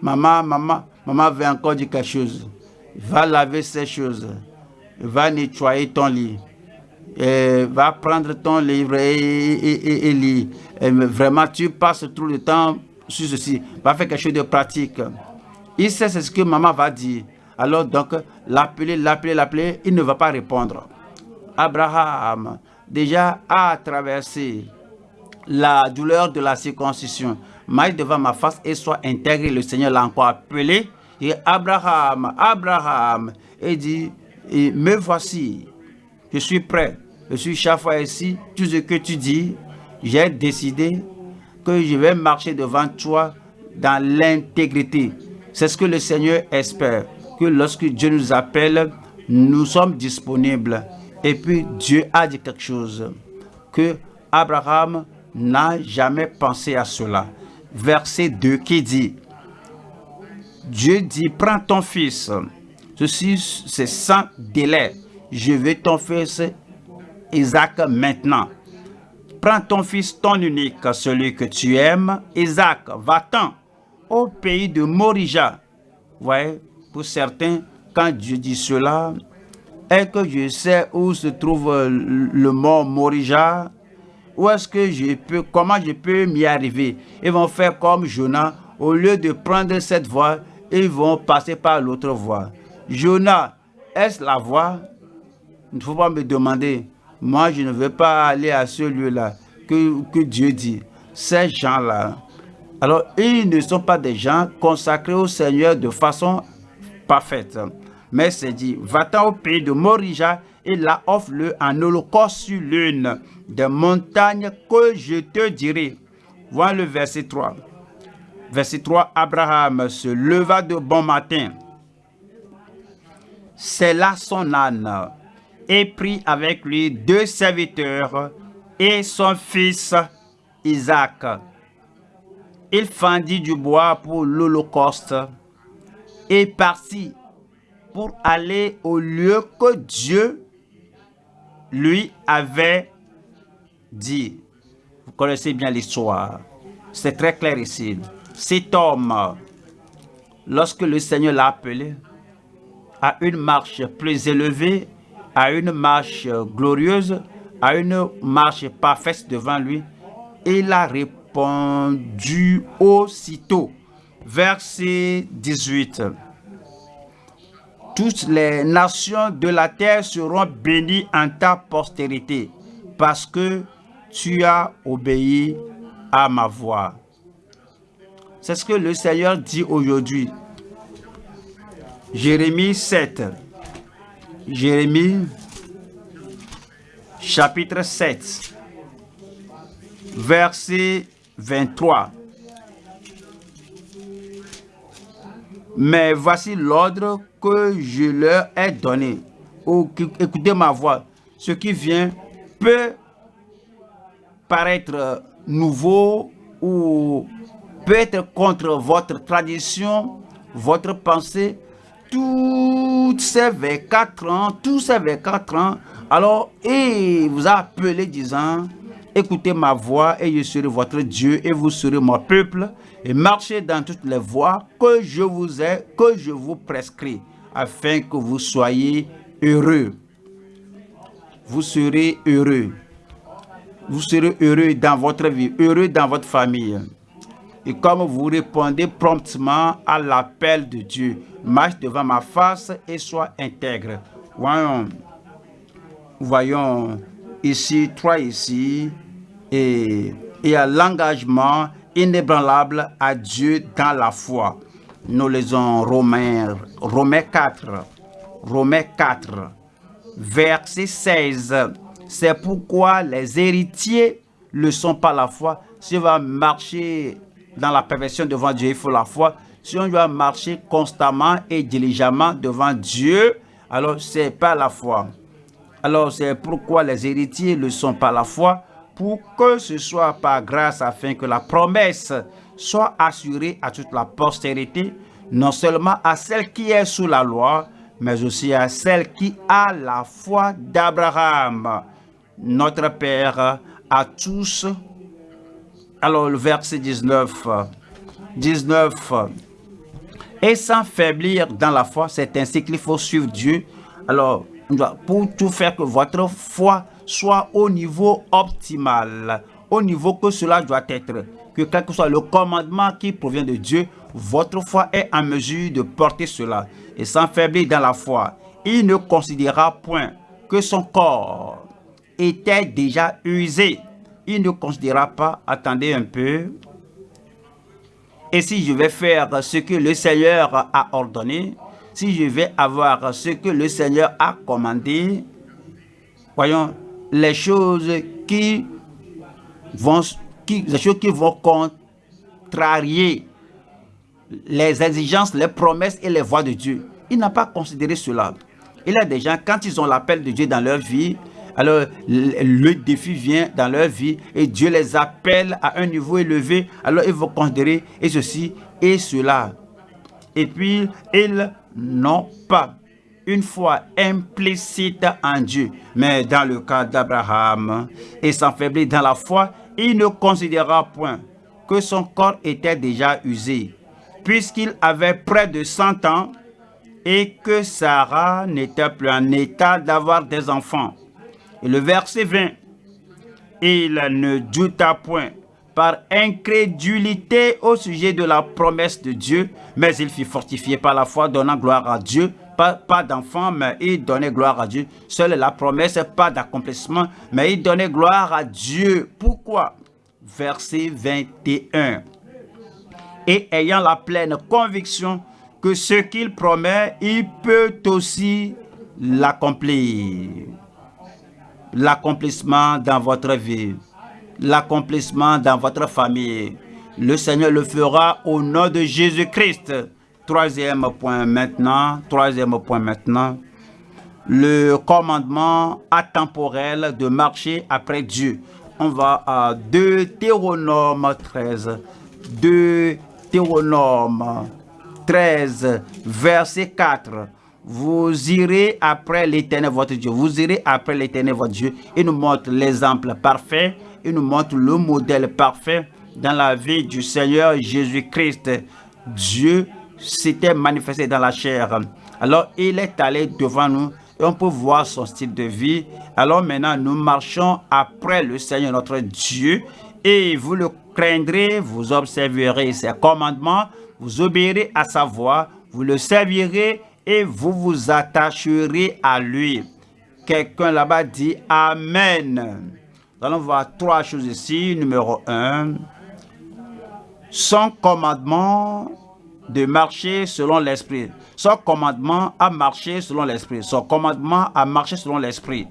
Maman, maman, maman veut encore dire quelque chose. Va laver ces choses. Va nettoyer ton lit. Et va prendre ton livre et, et, lire. vraiment, tu passes tout le temps sur ceci. Va faire quelque chose de pratique. Il sait ce que maman va dire. Alors donc, l'appeler, l'appeler, l'appeler, il ne va pas répondre. Abraham, déjà, a traversé la douleur de la circoncision. Maille devant ma face et soit intégré. Le Seigneur l'a encore appelé. Et Abraham, Abraham, et dit, me voici, je suis prêt. Je suis chaque fois ici, tout ce que tu dis, j'ai décidé que je vais marcher devant toi dans l'intégrité. C'est ce que le Seigneur espère, que lorsque Dieu nous appelle, nous sommes disponibles. Et puis Dieu a dit quelque chose, que Abraham n'a jamais pensé à cela. Verset 2 qui dit, Dieu dit, prends ton fils, ceci c'est sans délai, je vais ton fils Isaac maintenant. Prends ton fils, ton unique, celui que tu aimes, Isaac, va-t'en au pays de Morija. voyez, pour certains, quand Dieu dit cela, est-ce que je sais où se trouve le mont Morija? Où est-ce que je peux, comment je peux m'y arriver? Ils vont faire comme Jonah, au lieu de prendre cette voie, ils vont passer par l'autre voie. Jonah, est-ce la voie? Il ne faut pas me demander. Moi, je ne veux pas aller à ce lieu-là que, que Dieu dit. Ces gens-là, alors, ils ne sont pas des gens consacrés au Seigneur de façon parfaite. Mais c'est dit, va-t'en au pays de Morija et là offre-le en holocauste sur l'une des montagnes que je te dirai. Voilà le verset 3. Verset 3, Abraham se leva de bon matin. C'est là son âne et prit avec lui deux serviteurs et son fils Isaac il fendit du bois pour l'Holocauste et partit pour aller au lieu que Dieu lui avait dit. Vous connaissez bien l'histoire. C'est très clair ici. Cet homme, lorsque le Seigneur l'a appelé à une marche plus élevée, à une marche glorieuse, à une marche parfaite devant lui, il a répondu aussitôt. Verset 18. Toutes les nations de la terre seront bénies en ta postérité, parce que tu as obéi à ma voix. C'est ce que le Seigneur dit aujourd'hui. Jérémie 7. Jérémie chapitre 7. Verset 23. Mais voici l'ordre que je leur ai donné. écoutez ma voix. Ce qui vient peut paraître nouveau ou peut être contre votre tradition, votre pensée. Toutes ces 24 ans, tous ces 24 ans, alors, il vous a appelé disant, Écoutez ma voix et je serai votre Dieu et vous serez mon peuple et marchez dans toutes les voies que je vous ai, que je vous prescris afin que vous soyez heureux. Vous serez heureux. Vous serez heureux dans votre vie, heureux dans votre famille. Et comme vous répondez promptement à l'appel de Dieu, marche devant ma face et sois intègre. Voyons, voyons ici, trois ici, et, et à l'engagement inébranlable à Dieu dans la foi. Nous lisons Romains, Romains 4, Romains 4, verset 16. C'est pourquoi les héritiers ne sont pas la foi. Si on va marcher dans la perversion devant Dieu, il faut la foi. Si on doit marcher constamment et diligemment devant Dieu, alors c'est pas la foi. Alors c'est pourquoi les héritiers ne sont pas la foi, pour que ce soit par grâce afin que la promesse soit assurée à toute la postérité, non seulement à celle qui est sous la loi, mais aussi à celle qui a la foi d'Abraham, notre Père, à tous. Alors le verset 19, 19, et sans faiblir dans la foi, c'est ainsi qu'il faut suivre Dieu. Alors, pour tout faire que votre foi soit au niveau optimal, au niveau que cela doit être, que quel que soit le commandement qui provient de Dieu, votre foi est en mesure de porter cela. Et sans faiblir dans la foi, il ne considéra point que son corps était déjà usé. Il ne considéra pas, attendez un peu, et si je vais faire ce que le Seigneur a ordonné, si je vais avoir ce que le Seigneur a commandé, voyons, les choses qui vont, qui, les choses qui vont contrarier les exigences, les promesses et les voies de Dieu. Il n'a pas considéré cela. Il y a des gens, quand ils ont l'appel de Dieu dans leur vie, alors le défi vient dans leur vie et Dieu les appelle à un niveau élevé. Alors ils vont considérer et ceci et cela. Et puis ils n'ont pas une foi implicite en Dieu. Mais dans le cas d'Abraham, et s'enfaiblit dans la foi, il ne considéra point que son corps était déjà usé, puisqu'il avait près de 100 ans et que Sarah n'était plus en état d'avoir des enfants. Et le verset 20, il ne douta point par incrédulité au sujet de la promesse de Dieu, mais il fut fortifié par la foi, donnant gloire à Dieu. Pas, pas d'enfant, mais il donnait gloire à Dieu. Seule la promesse, pas d'accomplissement, mais il donnait gloire à Dieu. Pourquoi? Verset 21. Et ayant la pleine conviction que ce qu'il promet, il peut aussi l'accomplir l'accomplissement dans votre vie, l'accomplissement dans votre famille. Le Seigneur le fera au nom de Jésus-Christ. Troisième point maintenant, troisième point maintenant, le commandement atemporel de marcher après Dieu. On va à Deutéronome 13. Deutéronome 13, verset 4 vous irez après l'éternel votre Dieu. Vous irez après l'éternel votre Dieu. Il nous montre l'exemple parfait. Il nous montre le modèle parfait dans la vie du Seigneur Jésus-Christ. Dieu s'était manifesté dans la chair. Alors, il est allé devant nous et on peut voir son style de vie. Alors maintenant, nous marchons après le Seigneur notre Dieu et vous le craindrez, vous observerez ses commandements, vous obéirez à sa voix, vous le servirez et vous vous attacherez à lui. Quelqu'un là-bas dit Amen. Nous allons voir trois choses ici. Numéro un, son commandement de marcher selon l'esprit. Son commandement à marcher selon l'esprit. Son commandement à marcher selon l'esprit.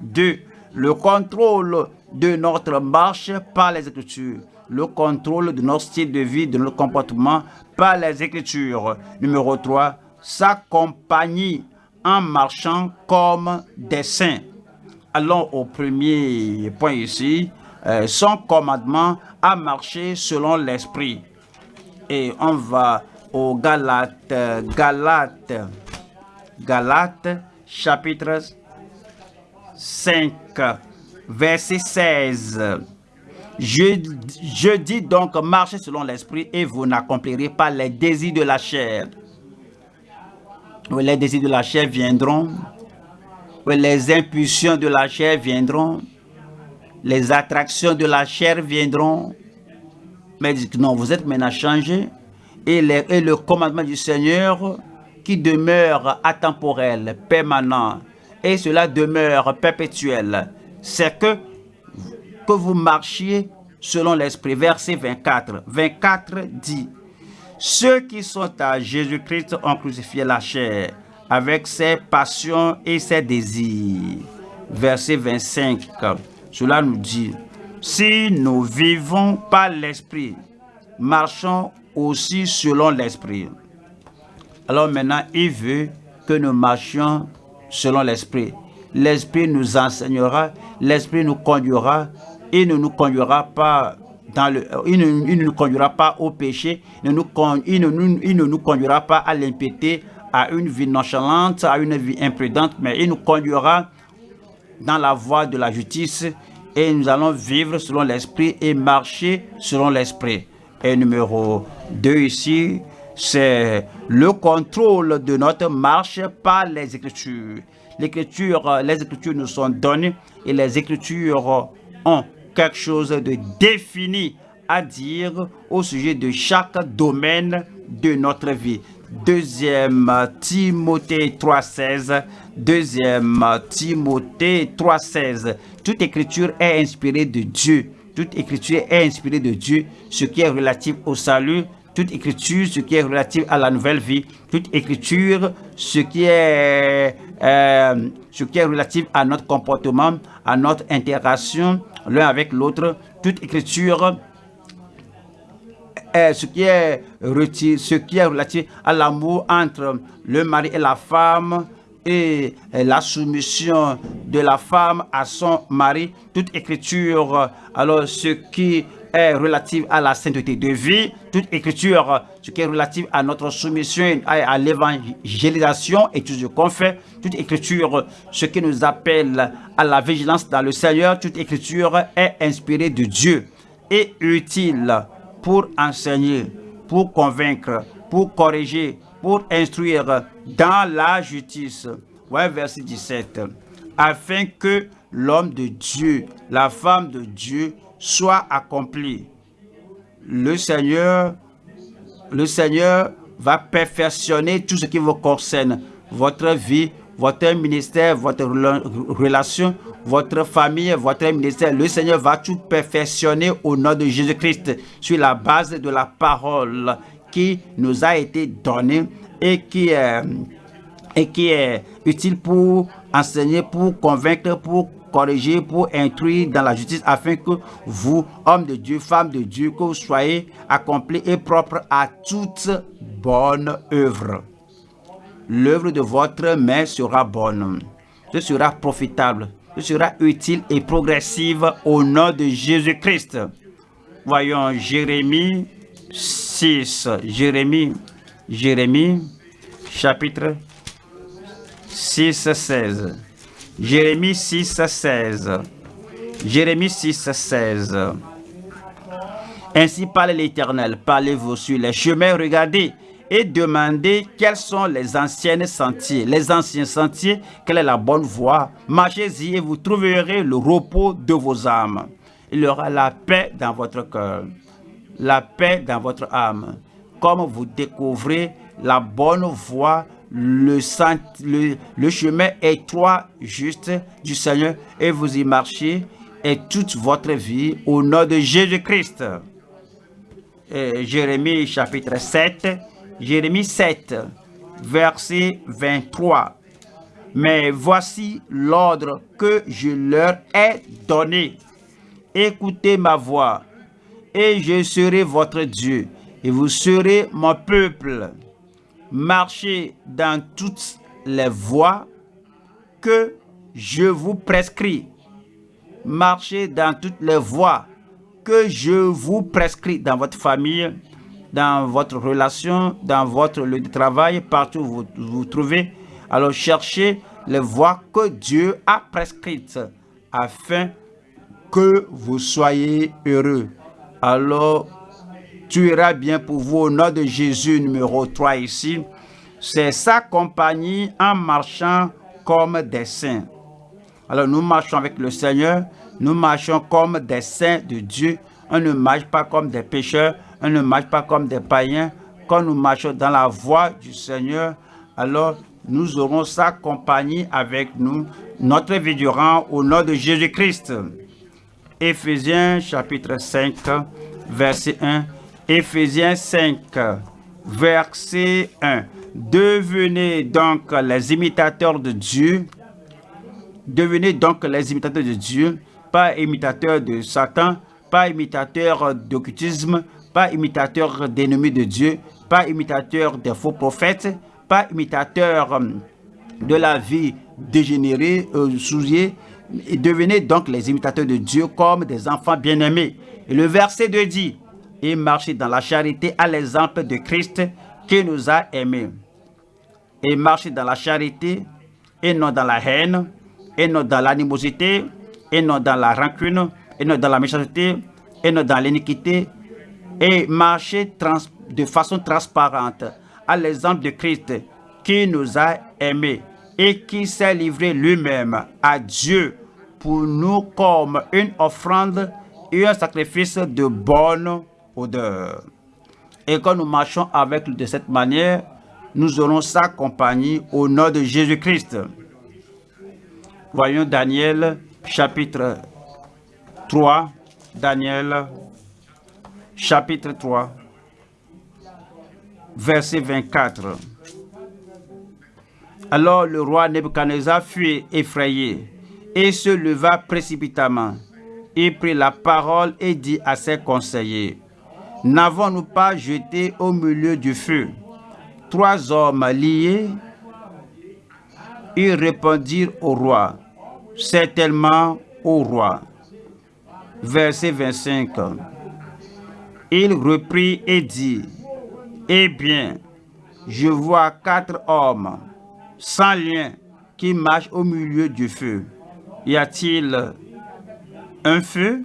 Deux, le contrôle de notre marche par les Écritures. Le contrôle de notre style de vie, de notre comportement par les Écritures. Numéro 3, sa compagnie en marchant comme des saints. Allons au premier point ici, euh, son commandement à marcher selon l'esprit. Et on va au Galates, Galates, Galates, chapitre 5, verset 16. Je, je dis donc, marchez selon l'esprit et vous n'accomplirez pas les désirs de la chair les désirs de la chair viendront, les impulsions de la chair viendront, les attractions de la chair viendront. Mais non, vous êtes maintenant changé et, le commandement du Seigneur qui demeure atemporel, permanent, et cela demeure perpétuel, c'est que, que vous marchiez selon l'Esprit. Verset 24. 24 dit, ceux qui sont à Jésus-Christ ont crucifié la chair avec ses passions et ses désirs. Verset 25. Cela nous dit, si nous vivons par l'Esprit, marchons aussi selon l'Esprit. Alors maintenant, il veut que nous marchions selon l'Esprit. L'Esprit nous enseignera, l'Esprit nous conduira, et ne nous conduira pas dans le, il, ne, nous conduira pas au péché, il ne nous, il ne, il ne nous conduira pas à l'impiété, à une vie nonchalante, à une vie imprudente, mais il nous conduira dans la voie de la justice et nous allons vivre selon l'esprit et marcher selon l'esprit. Et numéro 2 ici, c'est le contrôle de notre marche par les Écritures. L'écriture, les Écritures nous sont données et les Écritures ont quelque chose de défini à dire au sujet de chaque domaine de notre vie. Deuxième Timothée 3.16. Deuxième Timothée 3.16. Toute écriture est inspirée de Dieu. Toute écriture est inspirée de Dieu, ce qui est relatif au salut, toute écriture, ce qui est relatif à la nouvelle vie, toute écriture, ce qui est, euh, est relatif à notre comportement, à notre interaction l'un avec l'autre, toute écriture, est ce qui est, ce qui est relatif à l'amour entre le mari et la femme, et la soumission de la femme à son mari, toute écriture, alors ce qui est relative à la sainteté de vie, toute écriture, ce qui est relatif à notre soumission à, l'évangélisation et tout ce qu'on fait, toute écriture, ce qui nous appelle à la vigilance dans le Seigneur, toute écriture est inspirée de Dieu et utile pour enseigner, pour convaincre, pour corriger, pour instruire dans la justice. Ouais, verset 17. Afin que l'homme de Dieu, la femme de Dieu, soit accompli. Le Seigneur, le Seigneur va perfectionner tout ce qui vous concerne, votre vie, votre ministère, votre relation, votre famille, votre ministère. Le Seigneur va tout perfectionner au nom de Jésus-Christ sur la base de la parole qui nous a été donnée et qui est, et qui est utile pour enseigner, pour convaincre, pour corriger, pour instruire dans la justice, afin que vous, hommes de Dieu, femmes de Dieu, que vous soyez accomplis et propres à toute bonne œuvre. L'œuvre de votre main sera bonne, ce sera profitable, ce sera utile et progressive au nom de Jésus-Christ. Voyons Jérémie 6, Jérémie, Jérémie, chapitre 6, 16. Jérémie 6, 16. Jérémie 6, 16. Ainsi parle l'Éternel, parlez-vous sur les chemins, regardez et demandez quels sont les anciens sentiers, les anciens sentiers, quelle est la bonne voie. Marchez-y et vous trouverez le repos de vos âmes. Il y aura la paix dans votre cœur, la paix dans votre âme. Comme vous découvrez la bonne voie le, le, chemin étroit, juste du Seigneur et vous y marchez et toute votre vie au nom de Jésus-Christ. Jérémie chapitre 7, Jérémie 7, verset 23. Mais voici l'ordre que je leur ai donné. Écoutez ma voix, et je serai votre Dieu, et vous serez mon peuple marchez dans toutes les voies que je vous prescris. Marchez dans toutes les voies que je vous prescris dans votre famille, dans votre relation, dans votre lieu de travail, partout où vous vous trouvez. Alors cherchez les voies que Dieu a prescrites afin que vous soyez heureux. Alors tu iras bien pour vous au nom de Jésus numéro 3 ici. C'est sa compagnie en marchant comme des saints. Alors nous marchons avec le Seigneur, nous marchons comme des saints de Dieu. On ne marche pas comme des pécheurs, on ne marche pas comme des païens. Quand nous marchons dans la voie du Seigneur, alors nous aurons sa compagnie avec nous, notre vie durant au nom de Jésus-Christ. Éphésiens chapitre 5, verset 1 Éphésiens 5, verset 1. Devenez donc les imitateurs de Dieu. Devenez donc les imitateurs de Dieu, pas imitateurs de Satan, pas imitateurs d'occultisme, pas imitateurs d'ennemis de Dieu, pas imitateurs des faux prophètes, pas imitateurs euh, de la vie dégénérée, euh, souillée. Devenez donc les imitateurs de Dieu comme des enfants bien-aimés le verset 2 dit, et marcher dans la charité à l'exemple de Christ qui nous a aimés. Et marcher dans la charité et non dans la haine, et non dans l'animosité, et non dans la rancune, et non dans la méchanceté, et non dans l'iniquité, et marcher de façon transparente à l'exemple de Christ qui nous a aimés et qui s'est livré lui-même à Dieu pour nous comme une offrande et un sacrifice de bonne odeur. Et quand nous marchons avec lui de cette manière, nous aurons sa compagnie au nom de Jésus-Christ. Voyons Daniel chapitre 3. Daniel chapitre 3 verset 24. Alors le roi Nebuchadnezzar fut effrayé et se leva précipitamment. Il prit la parole et dit à ses conseillers, N'avons-nous pas jeté au milieu du feu trois hommes liés? Ils répondirent au roi, certainement au roi. Verset 25. Il reprit et dit, Eh bien, je vois quatre hommes sans lien qui marchent au milieu du feu. Y a-t-il un feu?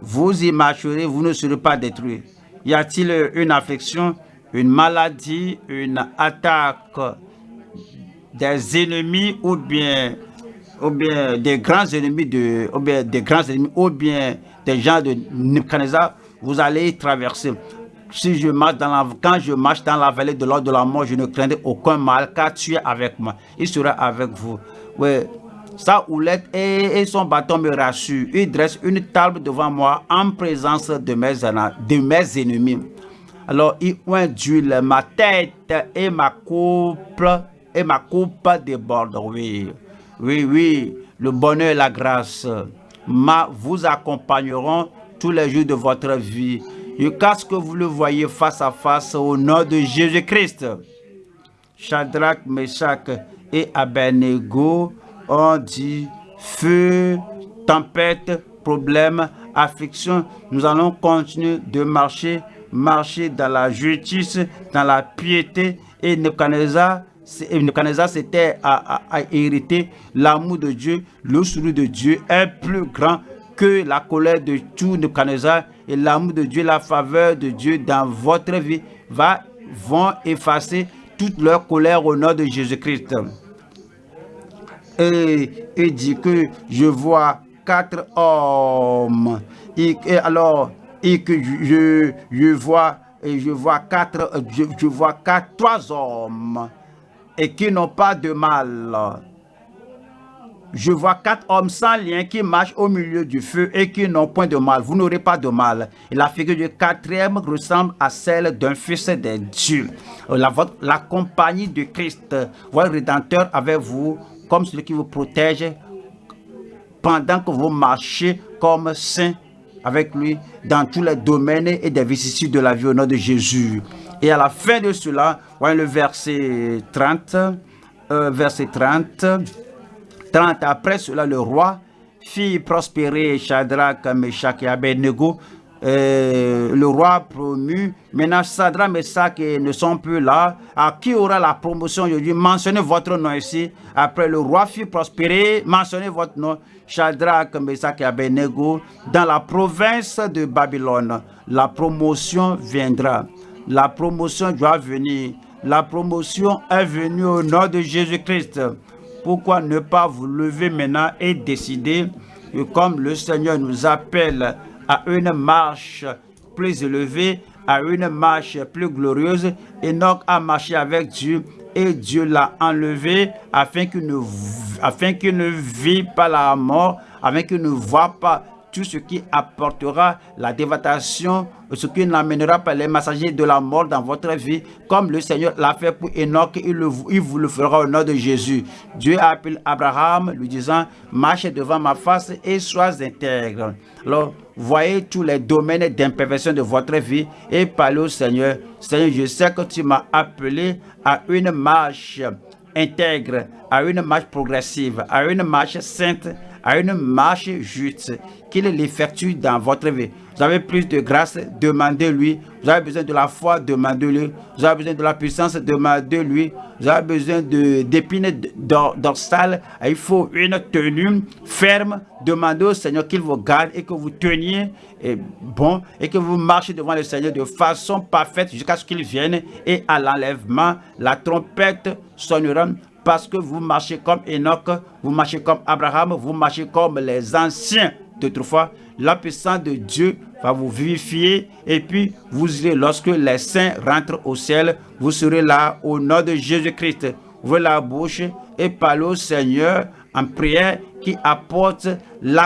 Vous y marcherez, vous ne serez pas détruits. Y a-t-il une affection, une maladie, une attaque des ennemis ou bien, ou bien des grands ennemis de, ou bien des grands ennemis ou bien des gens de Nebuchadnezzar, vous allez traverser. Si je marche dans la, quand je marche dans la vallée de l'ordre de la mort, je ne craindrai aucun mal, car tu es avec moi. Il sera avec vous. Oui, sa houlette et, son bâton me rassurent. Il dresse une table devant moi en présence de mes, ennemis. Alors il oint d'huile ma tête et ma coupe et ma coupe déborde. Oui, oui, oui, le bonheur et la grâce ma, vous accompagneront tous les jours de votre vie. Jusqu'à ce que vous le voyez face à face au nom de Jésus-Christ. Shadrach, Meshach et Abednego ont dit feu, tempête, problème, affliction. Nous allons continuer de marcher, marcher dans la justice, dans la piété. Et Nebuchadnezzar, c'était à, à, hériter l'amour de Dieu, le sourire de Dieu est plus grand que la colère de tout Nebuchadnezzar et l'amour de Dieu, la faveur de Dieu dans votre vie va, vont effacer toute leur colère au nom de Jésus-Christ et, dit que je vois quatre hommes. Et, alors, et que je, je vois, et je vois quatre, je, vois quatre, trois hommes et qui n'ont pas de mal. Je vois quatre hommes sans lien qui marchent au milieu du feu et qui n'ont point de mal. Vous n'aurez pas de mal. Et la figure du quatrième ressemble à celle d'un fils des dieux. La, la compagnie de Christ, votre Rédempteur avec vous, comme celui qui vous protège pendant que vous marchez comme saint avec lui dans tous les domaines et des vicissitudes de la vie au nom de Jésus. Et à la fin de cela, voyez le verset 30, euh, verset 30, 30, après cela, le roi fit prospérer Shadrach, Meshach et Abednego euh, le roi promu. Maintenant, Sadra, Meshach ne sont plus là. À qui aura la promotion aujourd'hui? Mentionnez votre nom ici. Après, le roi fit prospérer. Mentionnez votre nom. Shadrach, Meshach et Abednego. Dans la province de Babylone, la promotion viendra. La promotion doit venir. La promotion est venue au nom de Jésus-Christ. Pourquoi ne pas vous lever maintenant et décider? Comme le Seigneur nous appelle à une marche plus élevée, à une marche plus glorieuse. Enoch a marché avec Dieu et Dieu l'a enlevé afin qu'il ne, afin ne vit pas la mort, afin qu'il ne voit pas tout ce qui apportera la dévastation, ce qui n'amènera pas les messagers de la mort dans votre vie, comme le Seigneur l'a fait pour Enoch, il, il vous le fera au nom de Jésus. Dieu a appelé Abraham, lui disant, marche devant ma face et sois intègre. Alors, voyez tous les domaines d'imperfection de votre vie et parlez au Seigneur. Seigneur, je sais que tu m'as appelé à une marche intègre, à une marche progressive, à une marche sainte, à une marche juste, qu'il l'effectue dans votre vie. Vous avez plus de grâce, demandez-lui. Vous avez besoin de la foi, demandez-lui. Vous avez besoin de la puissance, demandez-lui. Vous avez besoin d'épines dorsales. Il faut une tenue ferme. Demandez au Seigneur qu'il vous garde et que vous teniez et bon et que vous marchez devant le Seigneur de façon parfaite jusqu'à ce qu'il vienne et à l'enlèvement, la trompette sonnera parce que vous marchez comme Enoch, vous marchez comme Abraham, vous marchez comme les anciens d'autrefois. La puissance de Dieu va vous vivifier et puis vous irez, lorsque les saints rentrent au ciel, vous serez là au nom de Jésus-Christ. Ouvrez la bouche et parlez au Seigneur en prière qui apporte la